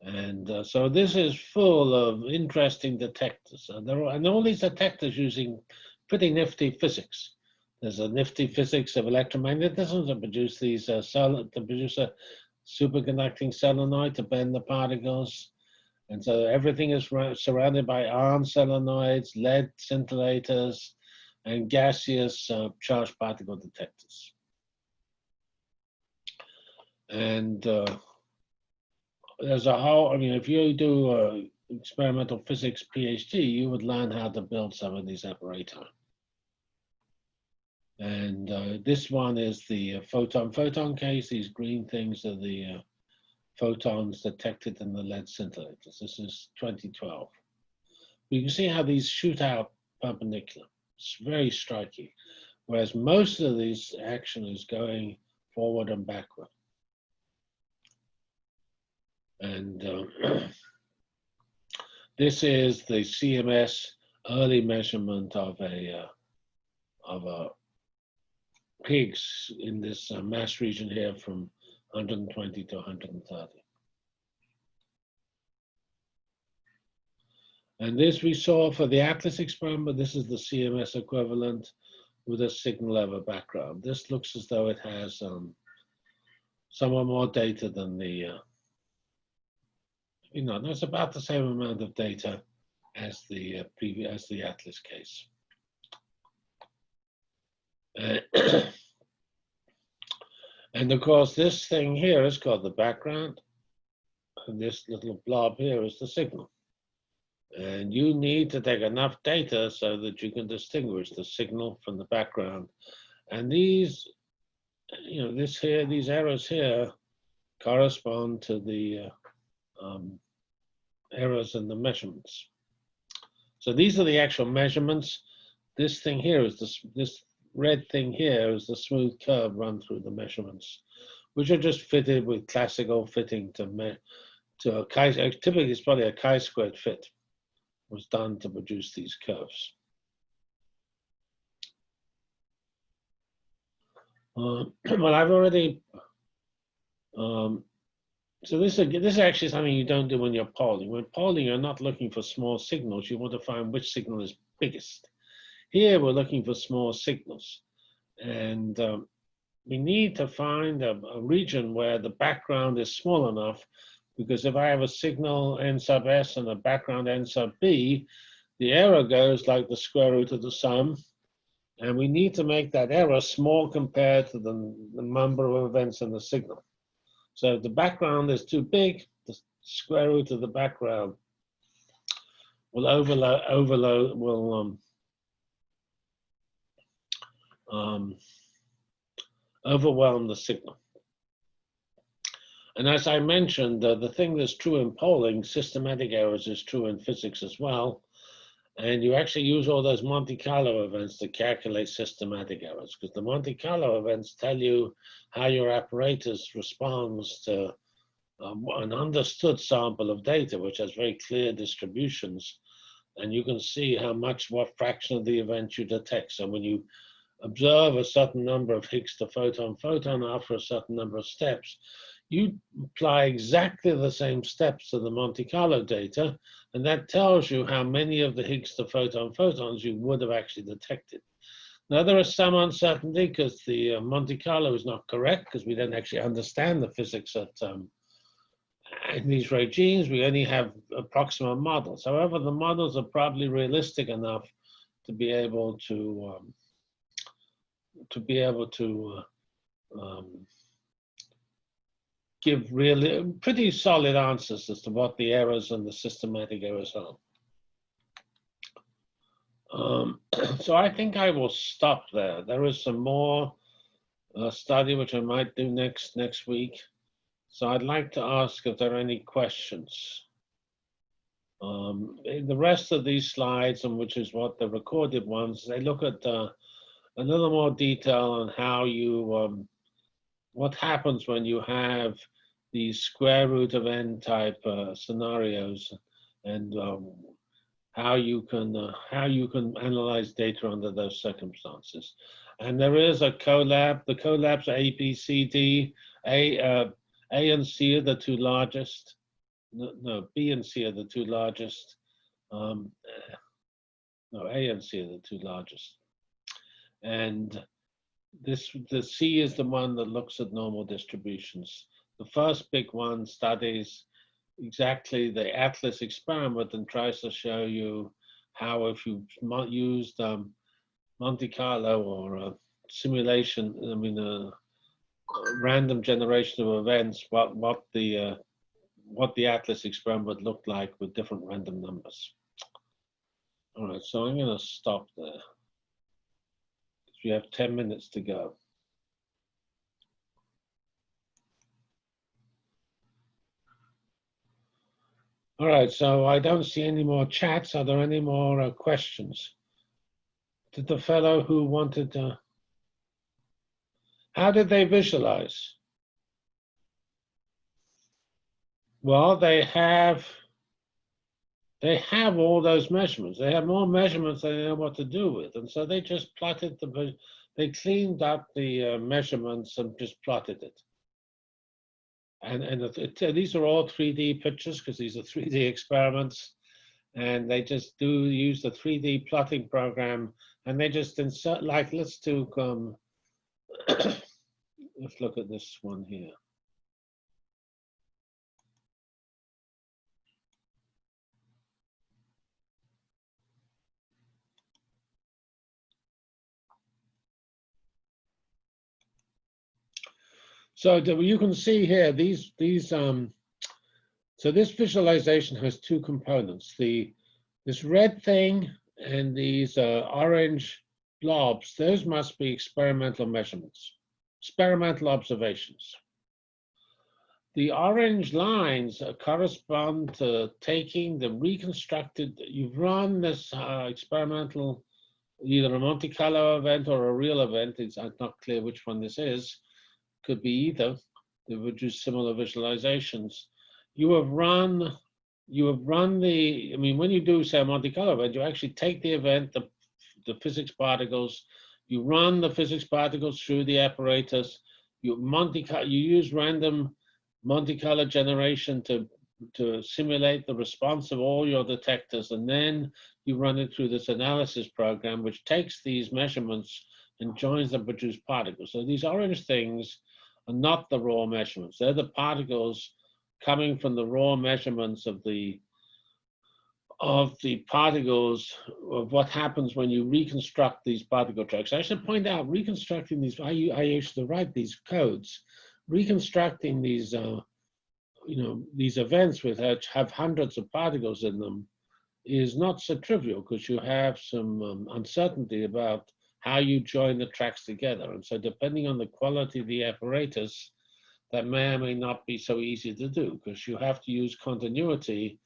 A: And uh, so this is full of interesting detectors. And, there are, and all these detectors using pretty nifty physics. There's a nifty physics of electromagnetism to produce these uh, to produce a superconducting solenoid to bend the particles. And so everything is surrounded by iron solenoids, lead scintillators, and gaseous uh, charged particle detectors. And uh, there's a whole, I mean, if you do a experimental physics PhD, you would learn how to build some of these apparatus. And uh, this one is the photon-photon case. These green things are the uh, photons detected in the lead scintillators. This is 2012. You can see how these shoot out perpendicular. It's very striking. Whereas most of these action is going forward and backward. And uh, this is the CMS early measurement of a uh, of a Higgs in this uh, mass region here from 120 to 130. And this we saw for the Atlas experiment. This is the CMS equivalent with a signal level background. This looks as though it has um, somewhat more data than the, uh, you know, there's about the same amount of data as the uh, previous, as the Atlas case. Uh, and of course, this thing here is called the background. And this little blob here is the signal. And you need to take enough data so that you can distinguish the signal from the background. And these, you know, this here, these arrows here correspond to the uh, um, errors in the measurements. So these are the actual measurements. This thing here is this, this red thing here is the smooth curve run through the measurements, which are just fitted with classical fitting to me to a chi. Typically, it's probably a chi-squared fit was done to produce these curves. Uh, well, I've already. Um, so this is this is actually something you don't do when you're polling. When polling, you're not looking for small signals. You want to find which signal is biggest. Here we're looking for small signals. And um, we need to find a, a, region where the background is small enough because if I have a signal n sub s and a background n sub b, the error goes like the square root of the sum. And we need to make that error small compared to the, the number of events in the signal. So the background is too big, the square root of the background will overload, overload will um, um, overwhelm the signal. And as I mentioned, uh, the thing that's true in polling, systematic errors is true in physics as well. And you actually use all those Monte Carlo events to calculate systematic errors because the Monte Carlo events tell you how your apparatus responds to um, an understood sample of data, which has very clear distributions. And you can see how much, what fraction of the event you detect. So when you observe a certain number of Higgs to photon photon after a certain number of steps, you apply exactly the same steps to the Monte Carlo data, and that tells you how many of the Higgs to photon photons you would have actually detected. Now, there is some uncertainty because the uh, Monte Carlo is not correct because we don't actually understand the physics at, um, in these regimes. We only have approximate models. However, the models are probably realistic enough to be able to um, to be able to uh, um, give really pretty solid answers as to what the errors and the systematic errors are. Um, so I think I will stop there. There is some more uh, study which I might do next next week. So I'd like to ask if there are any questions. Um, the rest of these slides, and which is what the recorded ones, they look at uh, a little more detail on how you, um, what happens when you have these square root of n type uh, scenarios and um, how you can uh, how you can analyze data under those circumstances. And there is a Colab. The Colabs are A, B, C, D. A, uh, A and C are the two largest. No, no, B and C are the two largest. Um, no, A and C are the two largest. And this the C is the one that looks at normal distributions. The first big one studies exactly the Atlas experiment and tries to show you how if you used um, Monte Carlo or a simulation, I mean a, random generation of events, what what the uh, what the Atlas experiment looked like with different random numbers. All right, so I'm going to stop there. We have 10 minutes to go. All right, so I don't see any more chats. Are there any more uh, questions? Did the fellow who wanted to, how did they visualize? Well, they have, they have all those measurements. They have more measurements than they know what to do with. And so they just plotted the, they cleaned up the uh, measurements and just plotted it. And, and it, it, these are all 3D pictures because these are 3D experiments. And they just do use the 3D plotting program and they just insert, like, let's do, um, let's look at this one here. So you can see here, these, these, um, so this visualization has two components. The, this red thing and these uh, orange blobs, those must be experimental measurements, experimental observations. The orange lines correspond to taking the reconstructed, you've run this uh, experimental, either a Monte Carlo event or a real event, it's not clear which one this is, could be either. They do similar visualizations. You have run, you have run the, I mean, when you do say a Monte Carlo event, you actually take the event, the, the physics particles, you run the physics particles through the apparatus, you Monte you use random Monte Carlo generation to to simulate the response of all your detectors, and then you run it through this analysis program, which takes these measurements and joins them produce particles. So these orange things are not the raw measurements. They're the particles coming from the raw measurements of the of the particles of what happens when you reconstruct these particle tracks. I should point out, reconstructing these, I, I used to write these codes, reconstructing these, uh, you know, these events with have hundreds of particles in them is not so trivial because you have some um, uncertainty about how you join the tracks together. And so depending on the quality of the apparatus, that may or may not be so easy to do because you have to use continuity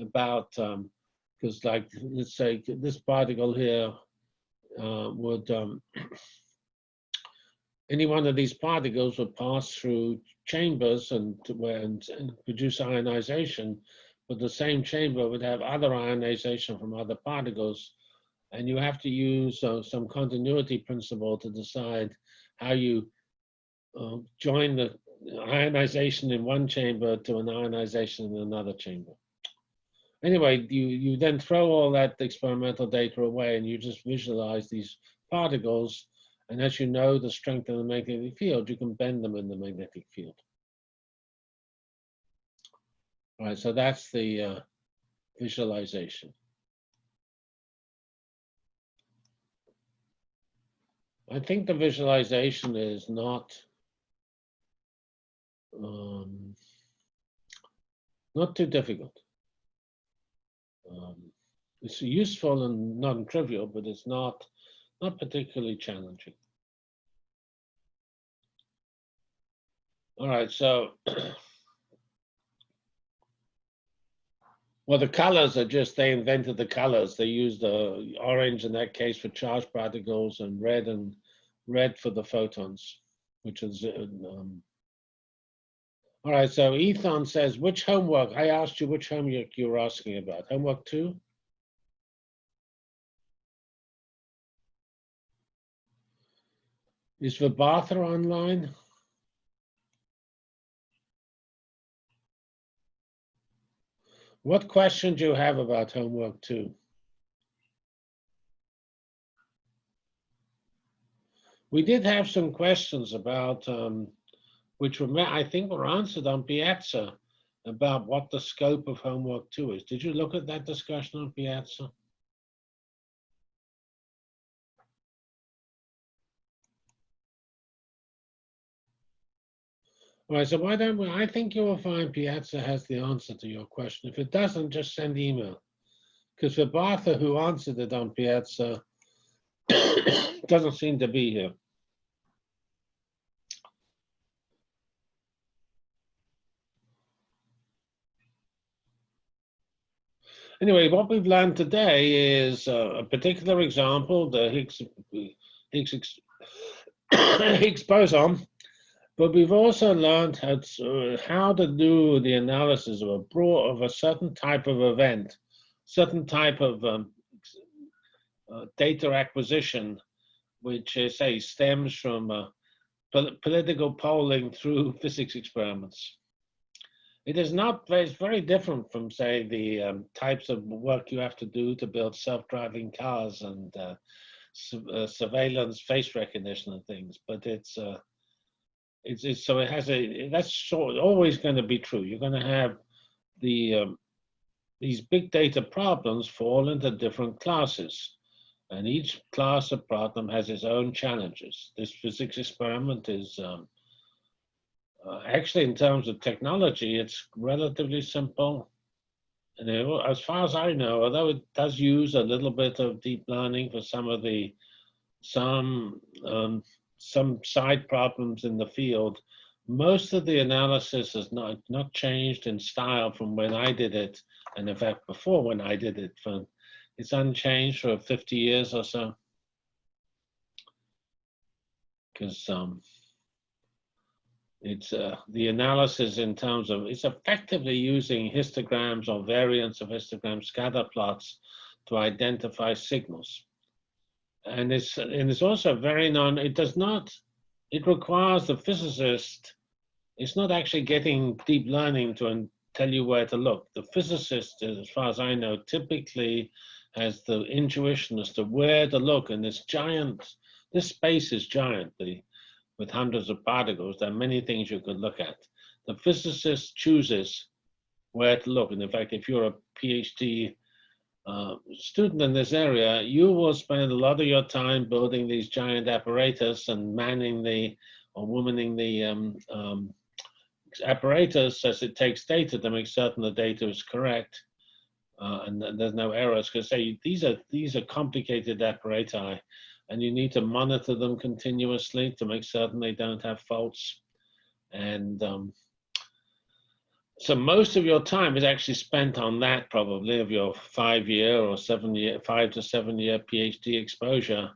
A: about, because um, like, let's say this particle here uh, would, um, any one of these particles would pass through chambers and, and, and produce ionization, but the same chamber would have other ionization from other particles and you have to use uh, some continuity principle to decide how you uh, join the ionization in one chamber to an ionization in another chamber. Anyway, you, you then throw all that experimental data away and you just visualize these particles. And as you know the strength of the magnetic field, you can bend them in the magnetic field. All right, so that's the uh, visualization. I think the visualization is not um, not too difficult. Um, it's useful and non-trivial, but it's not not particularly challenging. All right, so well, the colors are just they invented the colors. They used the orange in that case for charged particles and red and red for the photons, which is uh, um, All right, so Ethan says, which homework? I asked you which homework you were asking about. Homework two? Is Vibhatha online? What question do you have about homework two? We did have some questions about, um, which were, I think were answered on Piazza about what the scope of homework two is. Did you look at that discussion on Piazza? All right, so why don't we, I think you will find Piazza has the answer to your question. If it doesn't, just send email. Because Vibhatha, who answered it on Piazza, doesn't seem to be here. Anyway, what we've learned today is uh, a particular example, the Higgs, Higgs, Higgs boson, but we've also learned how to, how to do the analysis of a broad, of a certain type of event, certain type of um, uh, data acquisition, which uh, say stems from uh, pol- political polling through physics experiments. It is not, it's very different from, say, the um, types of work you have to do to build self-driving cars and uh, su- uh, surveillance, face recognition and things, but it's, uh, it's, it's, so it has a, that's sort always going to be true. You're going to have the, um, these big data problems fall into different classes. And each class of problem has its own challenges. This physics experiment is um, uh, actually, in terms of technology, it's relatively simple. As far as I know, although it does use a little bit of deep learning for some of the some um, some side problems in the field, most of the analysis has not not changed in style from when I did it, and in fact before when I did it. For it's unchanged for 50 years or so. Because um, it's uh, the analysis in terms of it's effectively using histograms or variants of histogram scatter plots to identify signals. And it's and it's also very non. It does not. It requires the physicist. It's not actually getting deep learning to tell you where to look. The physicist, as far as I know, typically has the intuition as to where to look. And this giant, this space is giant. The with hundreds of particles, there are many things you could look at. The physicist chooses where to look. And in fact, if you're a PhD uh, student in this area, you will spend a lot of your time building these giant apparatus and manning the or womaning the um, um, apparatus as it takes data to make certain the data is correct. Uh, and, there's no errors because say these are these are complicated apparatus and you need to monitor them continuously to make certain they don't have faults. And um, so most of your time is actually spent on that probably of your five year or seven year, five to seven year PhD exposure.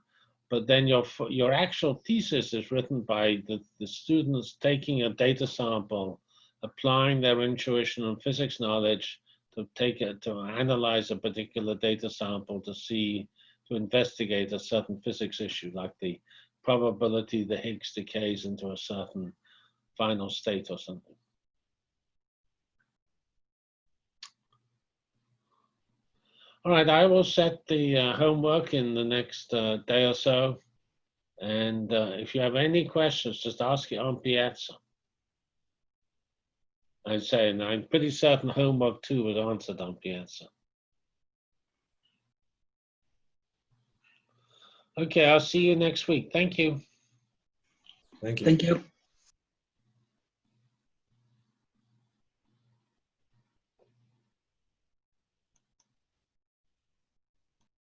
A: But then your, your actual thesis is written by the, the students taking a data sample, applying their intuition and physics knowledge to take it, to analyze a particular data sample to see to investigate a certain physics issue, like the probability the Higgs decays into a certain final state or something. All right, I will set the uh, homework in the next uh, day or so. And uh, if you have any questions, just ask it on Piazza. I'd say, and I'm pretty certain homework two was answered on Piazza. Okay, I'll see you next week. Thank you.
B: Thank you.
C: Thank you.